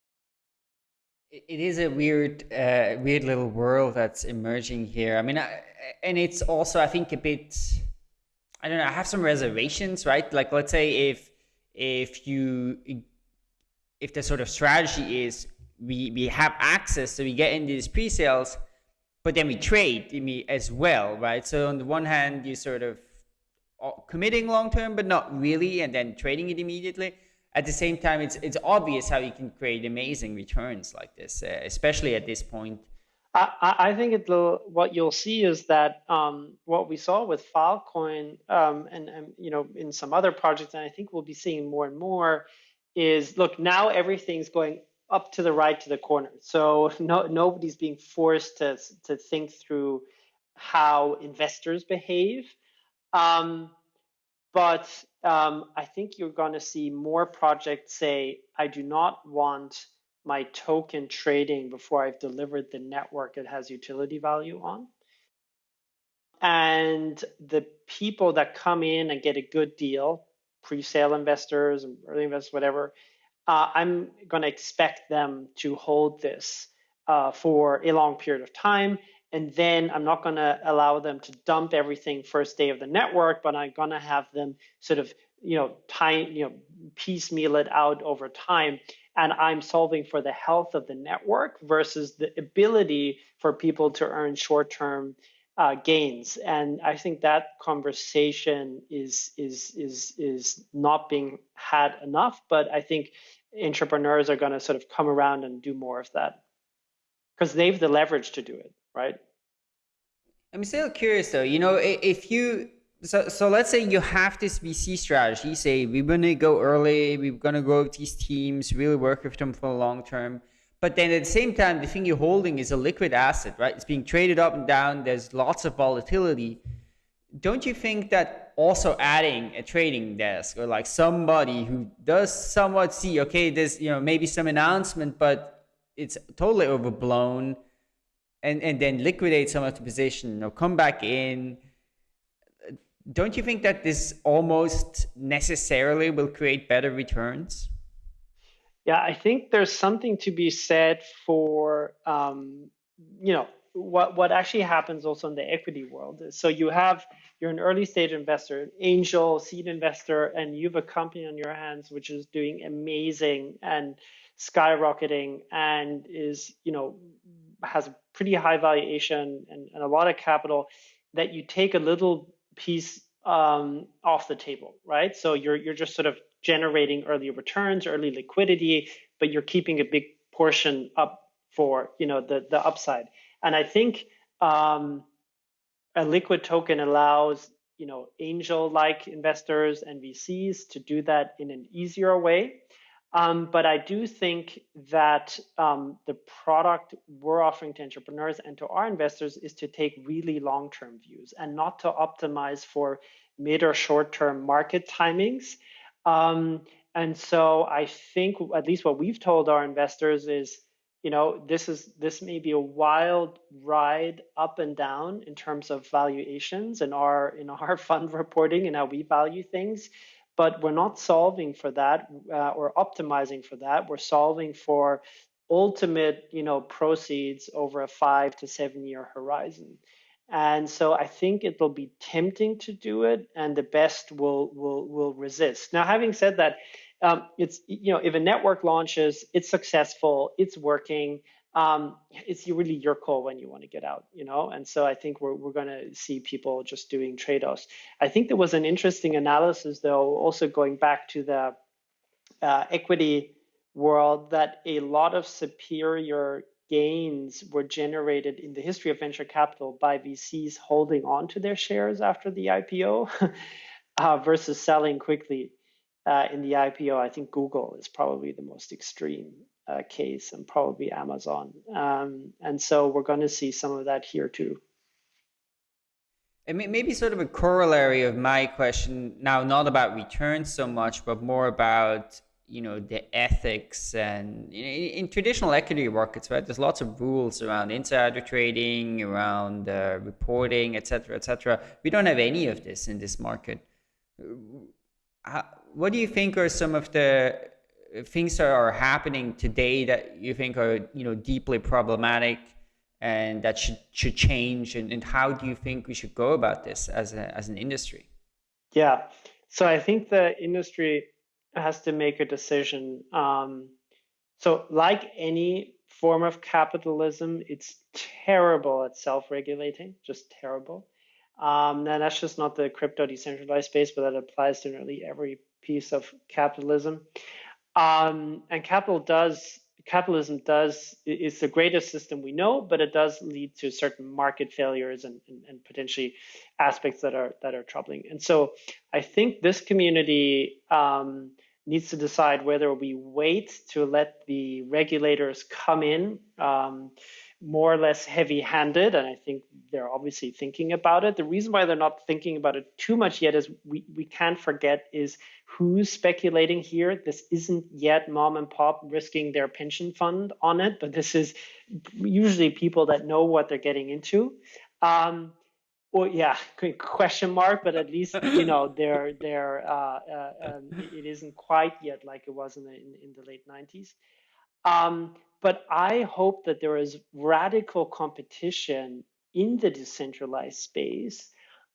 It is a weird, uh, weird little world that's emerging here. I mean, I, and it's also, I think, a bit. I don't know. I have some reservations, right? Like, let's say if if you if the sort of strategy is we we have access, so we get into these pre-sales, but then we trade as well, right? So on the one hand, you sort of committing long term, but not really, and then trading it immediately. At the same time, it's it's obvious how you can create amazing returns like this, uh, especially at this point. I, I think it what you'll see is that um, what we saw with Filecoin um, and, and you know in some other projects, and I think we'll be seeing more and more, is look now everything's going up to the right to the corner. So no, nobody's being forced to, to think through how investors behave. Um, but um, I think you're going to see more projects say, I do not want my token trading before I've delivered the network it has utility value on. And the people that come in and get a good deal, pre-sale investors and early investors, whatever, uh, I'm going to expect them to hold this uh, for a long period of time. And then I'm not going to allow them to dump everything first day of the network, but I'm going to have them sort of, you know, time, you know, piecemeal it out over time. And I'm solving for the health of the network versus the ability for people to earn short-term uh, gains. And I think that conversation is is is is not being had enough. But I think entrepreneurs are going to sort of come around and do more of that because they have the leverage to do it, right? I'm still curious though. You know, if you so so let's say you have this VC strategy. Say we're gonna go early. We're gonna grow these teams. Really work with them for the long term. But then at the same time, the thing you're holding is a liquid asset, right? It's being traded up and down. There's lots of volatility. Don't you think that also adding a trading desk or like somebody who does somewhat see okay there's you know maybe some announcement but it's totally overblown and and then liquidate some of the position or come back in. Don't you think that this almost necessarily will create better returns? Yeah i think there's something to be said for um, you know what what actually happens also in the equity world is so you have you're an early stage investor, angel, seed investor, and you have a company on your hands which is doing amazing and skyrocketing and is, you know, has a pretty high valuation and, and a lot of capital that you take a little piece um, off the table, right? So you're you're just sort of generating early returns, early liquidity, but you're keeping a big portion up for you know the the upside. And I think um, a liquid token allows you know angel-like investors and VCs to do that in an easier way. Um, but I do think that um, the product we're offering to entrepreneurs and to our investors is to take really long-term views and not to optimize for mid or short-term market timings. Um, and so I think at least what we've told our investors is, you know, this is this may be a wild ride up and down in terms of valuations in our in [LAUGHS] our fund reporting and how we value things, but we're not solving for that uh, or optimizing for that. We're solving for ultimate, you know, proceeds over a five to seven year horizon. And so I think it will be tempting to do it, and the best will will will resist. Now, having said that, um, it's you know if a network launches, it's successful, it's working. Um, it's really your call when you want to get out, you know. And so I think we're we're going to see people just doing trade-offs. I think there was an interesting analysis, though, also going back to the uh, equity world, that a lot of superior gains were generated in the history of venture capital by VCs holding on to their shares after the IPO [LAUGHS] uh, versus selling quickly uh, in the IPO. I think Google is probably the most extreme uh, case and probably Amazon. Um, and so we're going to see some of that here too. And maybe sort of a corollary of my question now, not about returns so much, but more about you know the ethics and in, in, traditional equity markets right there's lots of rules around insider trading around uh, reporting etc cetera, etc cetera. we don't have any of this in this market How, what do you think are some of the things that are happening today that you think are you know deeply problematic and that should should change and, and how do you think we should go about this as a, as an industry yeah so i think the industry has to make a decision. Um, so, like any form of capitalism, it's terrible at self-regulating, just terrible. Um, and that's just not the crypto decentralized space, but that applies to nearly every piece of capitalism. Um, and capital does capitalism does is the greatest system we know, but it does lead to certain market failures and, and, and, potentially aspects that are that are troubling. And so I think this community um, needs to decide whether we wait to let the regulators come in um, more or less heavy handed. And I think they're obviously thinking about it. The reason why they're not thinking about it too much yet is we, we can't forget is who's speculating here. This isn't yet mom and pop risking their pension fund on it, but this is usually people that know what they're getting into. Um, well, yeah, question mark, but at least you know [LAUGHS] they're they're uh, uh, um, it isn't quite yet like it was in the in, in the late '90s. Um, but I hope that there is radical competition in the decentralized space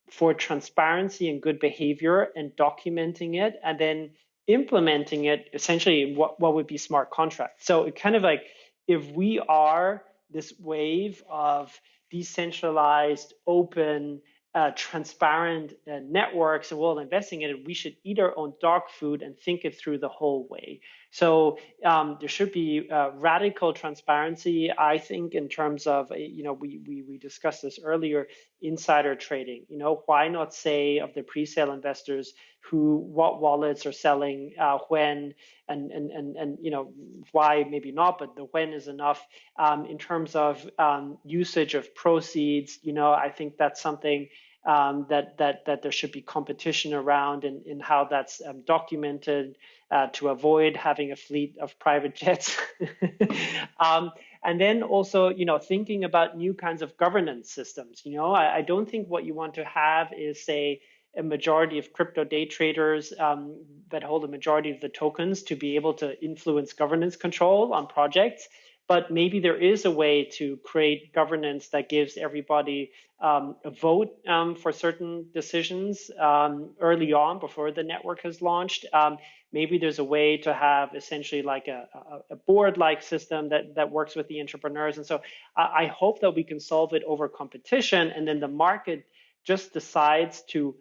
for transparency and good behavior and documenting it and then implementing it essentially what, what would be smart contracts. So it kind of like if we are this wave of decentralized, open, uh, transparent uh, networks and we're all investing in it, we should eat our own dog food and think it through the whole way. So um, there should be uh, radical transparency, I think, in terms of, uh, you know, we, we, we discussed this earlier, insider trading. You know, why not say of the pre-sale investors who, what wallets are selling, uh, when, and, and, and, and, you know, why maybe not, but the when is enough. Um, in terms of um, usage of proceeds, you know, I think that's something um, that that that there should be competition around in, in how that's um, documented uh, to avoid having a fleet of private [LAUGHS] jets. um, and then also, you know, thinking about new kinds of governance systems. You know, I, I don't think what you want to have is say a majority of crypto day traders um, that hold a majority of the tokens to be able to influence governance control on projects but maybe there is a way to create governance that gives everybody um, a vote um, for certain decisions um, early on before the network has launched. Um, maybe there's a way to have essentially like a, a, board-like system that, that works with the entrepreneurs. And so I, I hope that we can solve it over competition and then the market just decides to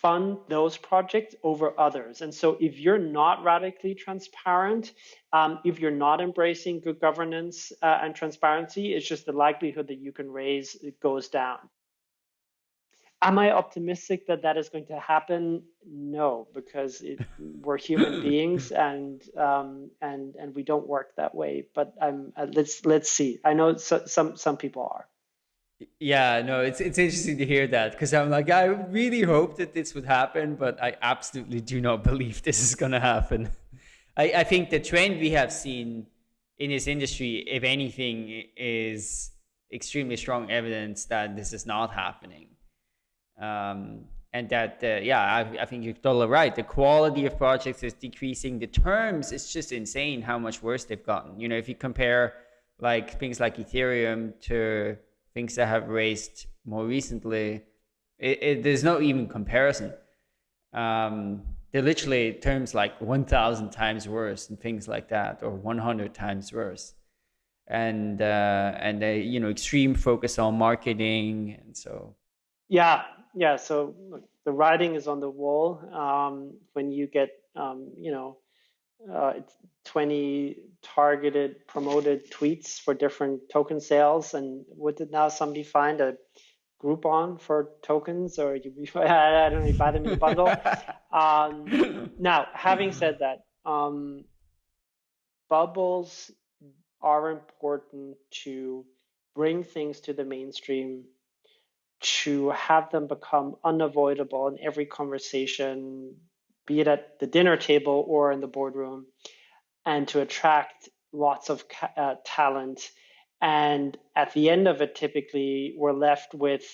fund those projects over others. And so if you're not radically transparent, um, if you're not embracing good governance uh, and transparency, it's just the likelihood that you can raise it goes down. Am I optimistic that that is going to happen? No, because it, [LAUGHS] we're human beings and um, and and we don't work that way. But um, uh, let's let's see. I know so, some some people are. Yeah, no, it's it's interesting to hear that because I'm like, I really hope that this would happen, but I absolutely do not [LAUGHS] believe this is gonna happen. I, I think the trend we have seen in this industry, if anything, is extremely strong evidence that this is not happening. Um, and that, uh, yeah, I, I, think you're totally right. The quality of projects is decreasing. The terms, it's just insane how much worse they've gotten. You know, if you compare like things like Ethereum to things that have raised more recently, it, it, there's no even comparison. Um, they're literally terms like 1,000 times worse and things like that, or 100 times worse. And uh, and they, you know, extreme focus on marketing, and so. Yeah, yeah. So the writing is on the wall. Um, when you get, um, you know, uh, 20 targeted promoted tweets for different token sales, and what did now somebody find a Groupon for tokens, or you, [LAUGHS] I don't know, you buy them in a bundle. [LAUGHS] um, now, having said that, um, bubbles are important to bring things to the mainstream, to have them become unavoidable in every conversation, be it at the dinner table or in the boardroom, and to attract lots of uh, talent and at the end of it, typically we're left with,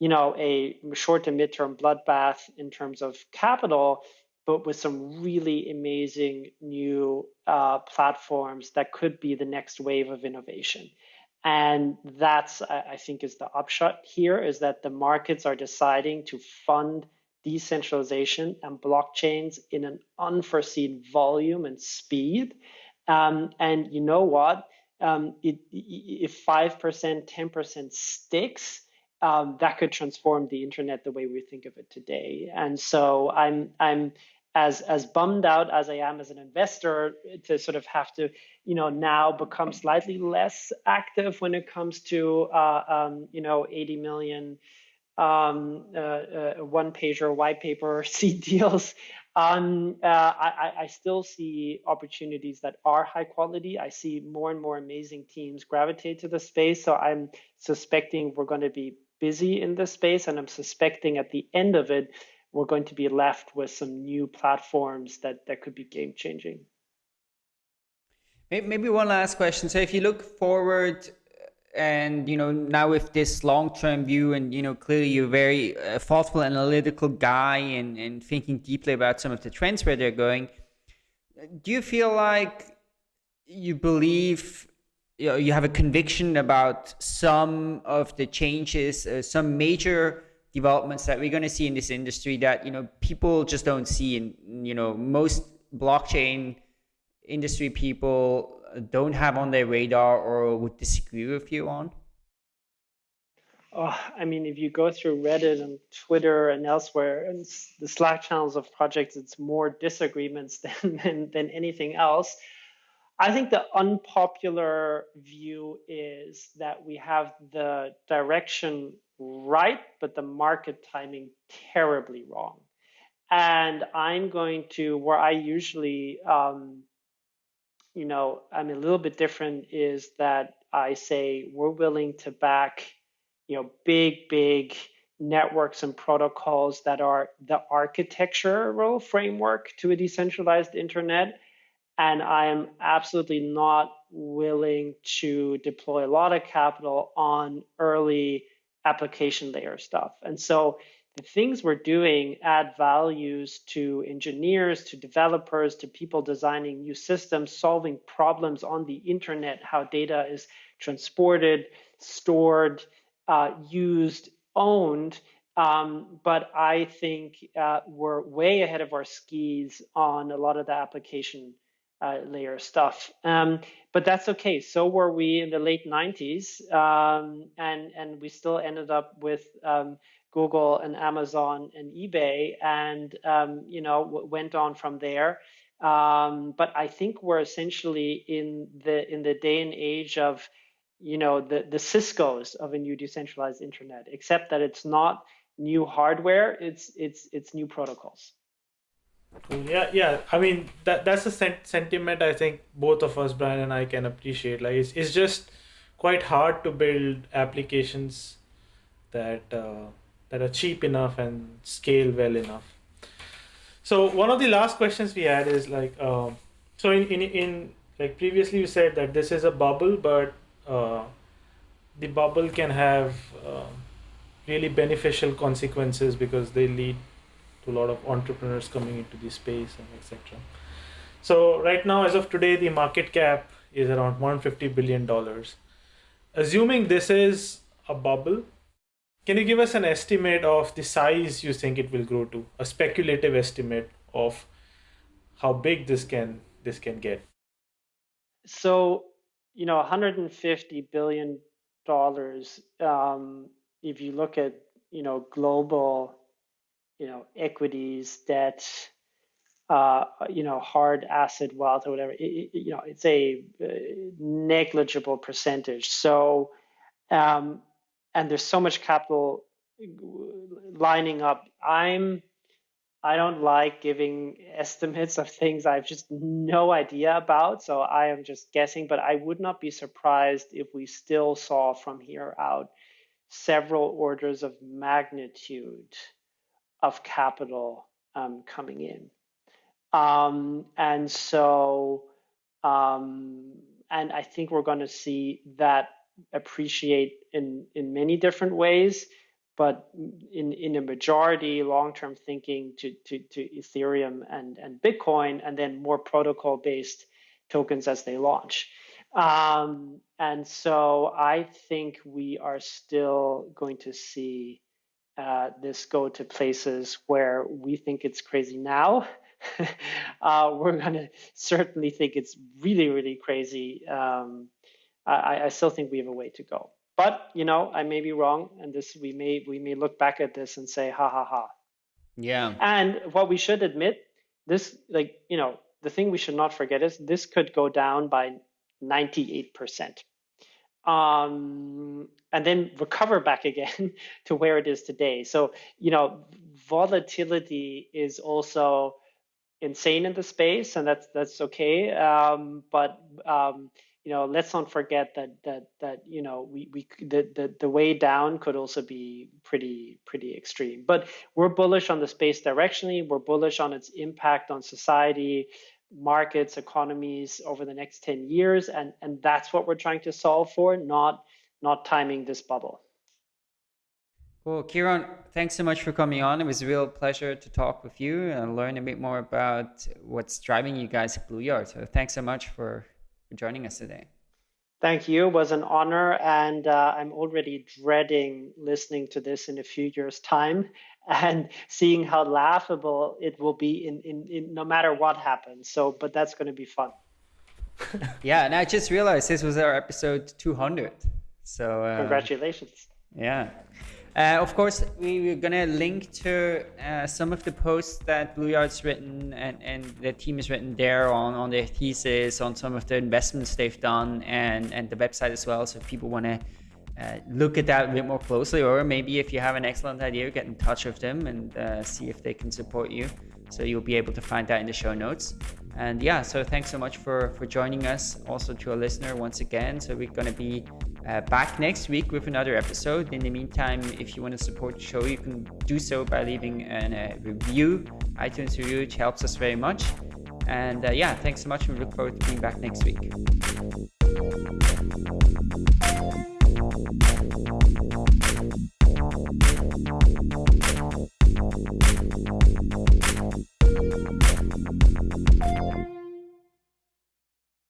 you know, a short to midterm bloodbath in terms of capital, but with some really amazing new uh, platforms that could be the next wave of innovation. And that's, I think, is the upshot here is that the markets are deciding to fund decentralization and blockchains in an unforeseen volume and speed. Um, and you know what? um, it, if 5%, 10% sticks, um, that could transform the internet the way we think of it today. And so I'm, I'm as, as bummed out as I am as an investor to sort of have to, you know, now become slightly less active when it comes to, uh, um, you know, 80 million um, uh, uh, one pager white paper [LAUGHS] seed deals um, uh, I, I, still see opportunities that are high quality. I see more and more amazing teams gravitate to the space. So I'm suspecting we're going to be busy in this space, and I'm suspecting at the end of it, we're going to be left with some new platforms that that could be game changing. Maybe one last question. So if you look forward and you know now with this long-term view and you know clearly you're very uh, thoughtful analytical guy and, and thinking deeply about some of the trends where they're going do you feel like you believe you, know, you have a conviction about some of the changes uh, some major developments that we're going to see in this industry that you know people just don't see and you know most blockchain industry people don't have on their radar or would disagree with you on? Oh, I mean, if you go through Reddit and Twitter and elsewhere, and the Slack channels of projects, it's more disagreements [LAUGHS] than, than, than anything else. I think the unpopular view is that we have the direction right, but the market timing terribly wrong. And I'm going to, where I usually um, you know, I'm a little bit different is that I say we're willing to back, you know, big, big networks and protocols that are the architectural framework to a decentralized internet. And I am absolutely not willing to deploy a lot of capital on early application layer stuff. And so the things we're doing add values to engineers, to developers, to people designing new systems, solving problems on the internet, how data is transported, stored, uh, used, owned. Um, but I think uh, we're way ahead of our skis on a lot of the application uh, layer stuff. Um, but that's okay. So were we in the late 90s, um, and and we still ended up with um, Google and Amazon and eBay, and um, you know went on from there. Um, but I think we're essentially in the in the day and age of you know the the Cisco's of a new decentralized internet, except that it's not new hardware; it's it's it's new protocols. Yeah, yeah. I mean that that's a sent- sentiment I think both of us, Brian and I, can appreciate. Like it's it's just quite hard to build applications that. Uh, that are cheap enough and scale well enough. So one of the last questions we had is like, uh, So in, in, in like previously you said that this is a bubble, but uh, the bubble can have uh, really beneficial consequences because they lead to a lot of entrepreneurs coming into the space and etc. So right now, as of today, the market cap is around 150 billion dollars. Assuming this is a bubble, can you give us an estimate of the size you think it will grow to? A speculative estimate of how big this can this can get. So, you know, 150 billion dollars. Um, if you look at you know global, you know equities, debt, uh, you know hard asset wealth or whatever, it, you know it's a uh, negligible percentage. So, um, and there's so much capital lining up. I'm I don't like giving estimates of things I've just no idea about. So I am just guessing, but I would not be surprised if we still saw from here out several orders of magnitude of capital um, coming in. Um, and so, um, and I think we're going to see that appreciate in, in many different ways but in, in a majority long-term thinking to, to, to Ethereum and, and Bitcoin, and then more protocol-based tokens as they launch. Um, and so I think we are still going to see uh, this go to places where we think it's crazy now. [LAUGHS] uh, we're going to certainly think it's really, really crazy. Um, I, I still think we have a way to go. But you know, I may be wrong, and this we may we may look back at this and say, ha ha ha. Yeah. And what we should admit, this like you know, the thing we should not forget is this could go down by 98%. Um, and then recover back again [LAUGHS] to where it is today. So, you know, volatility is also insane in the space, and that's that's okay. Um, but um, you know, let's not forget that that that you know we we the, the the way down could also be pretty pretty extreme. But we're bullish on the space directionally. We're bullish on its impact on society, markets, economies over the next ten years, and and that's what we're trying to solve for, not not timing this bubble. Well, Ciarán, thanks so much for coming on. It was a real pleasure to talk with you and learn a bit more about what's driving you guys at BlueYard. So thanks so much for for joining us today. Thank you. It was an honor, and uh, I'm already dreading listening to this in a few years' time [LAUGHS] and seeing how laughable it will be in, in, in no matter what happens. So, but that's going to be fun. [LAUGHS] yeah, and I just realized this was our episode 200. So uh, congratulations. Yeah. Uh, of course, we, are going to link to uh, some of the posts that BlueYard's written and, and the team has written there on, on their thesis, on some of the investments they've done, and, and the website as well. So if people want to uh, look at that a bit more closely, or maybe if you have an excellent idea, get in touch with them and uh, see if they can support you. So you'll be able to find that in the show notes. And yeah, so thanks so much for, for joining us. Also to a listener once again. So we're to be uh, back next week with another episode. In the meantime, if you want to support the show, you can do so by leaving a review, iTunes review, which helps us very much. And uh, yeah, thanks so much. We look forward to being back next week.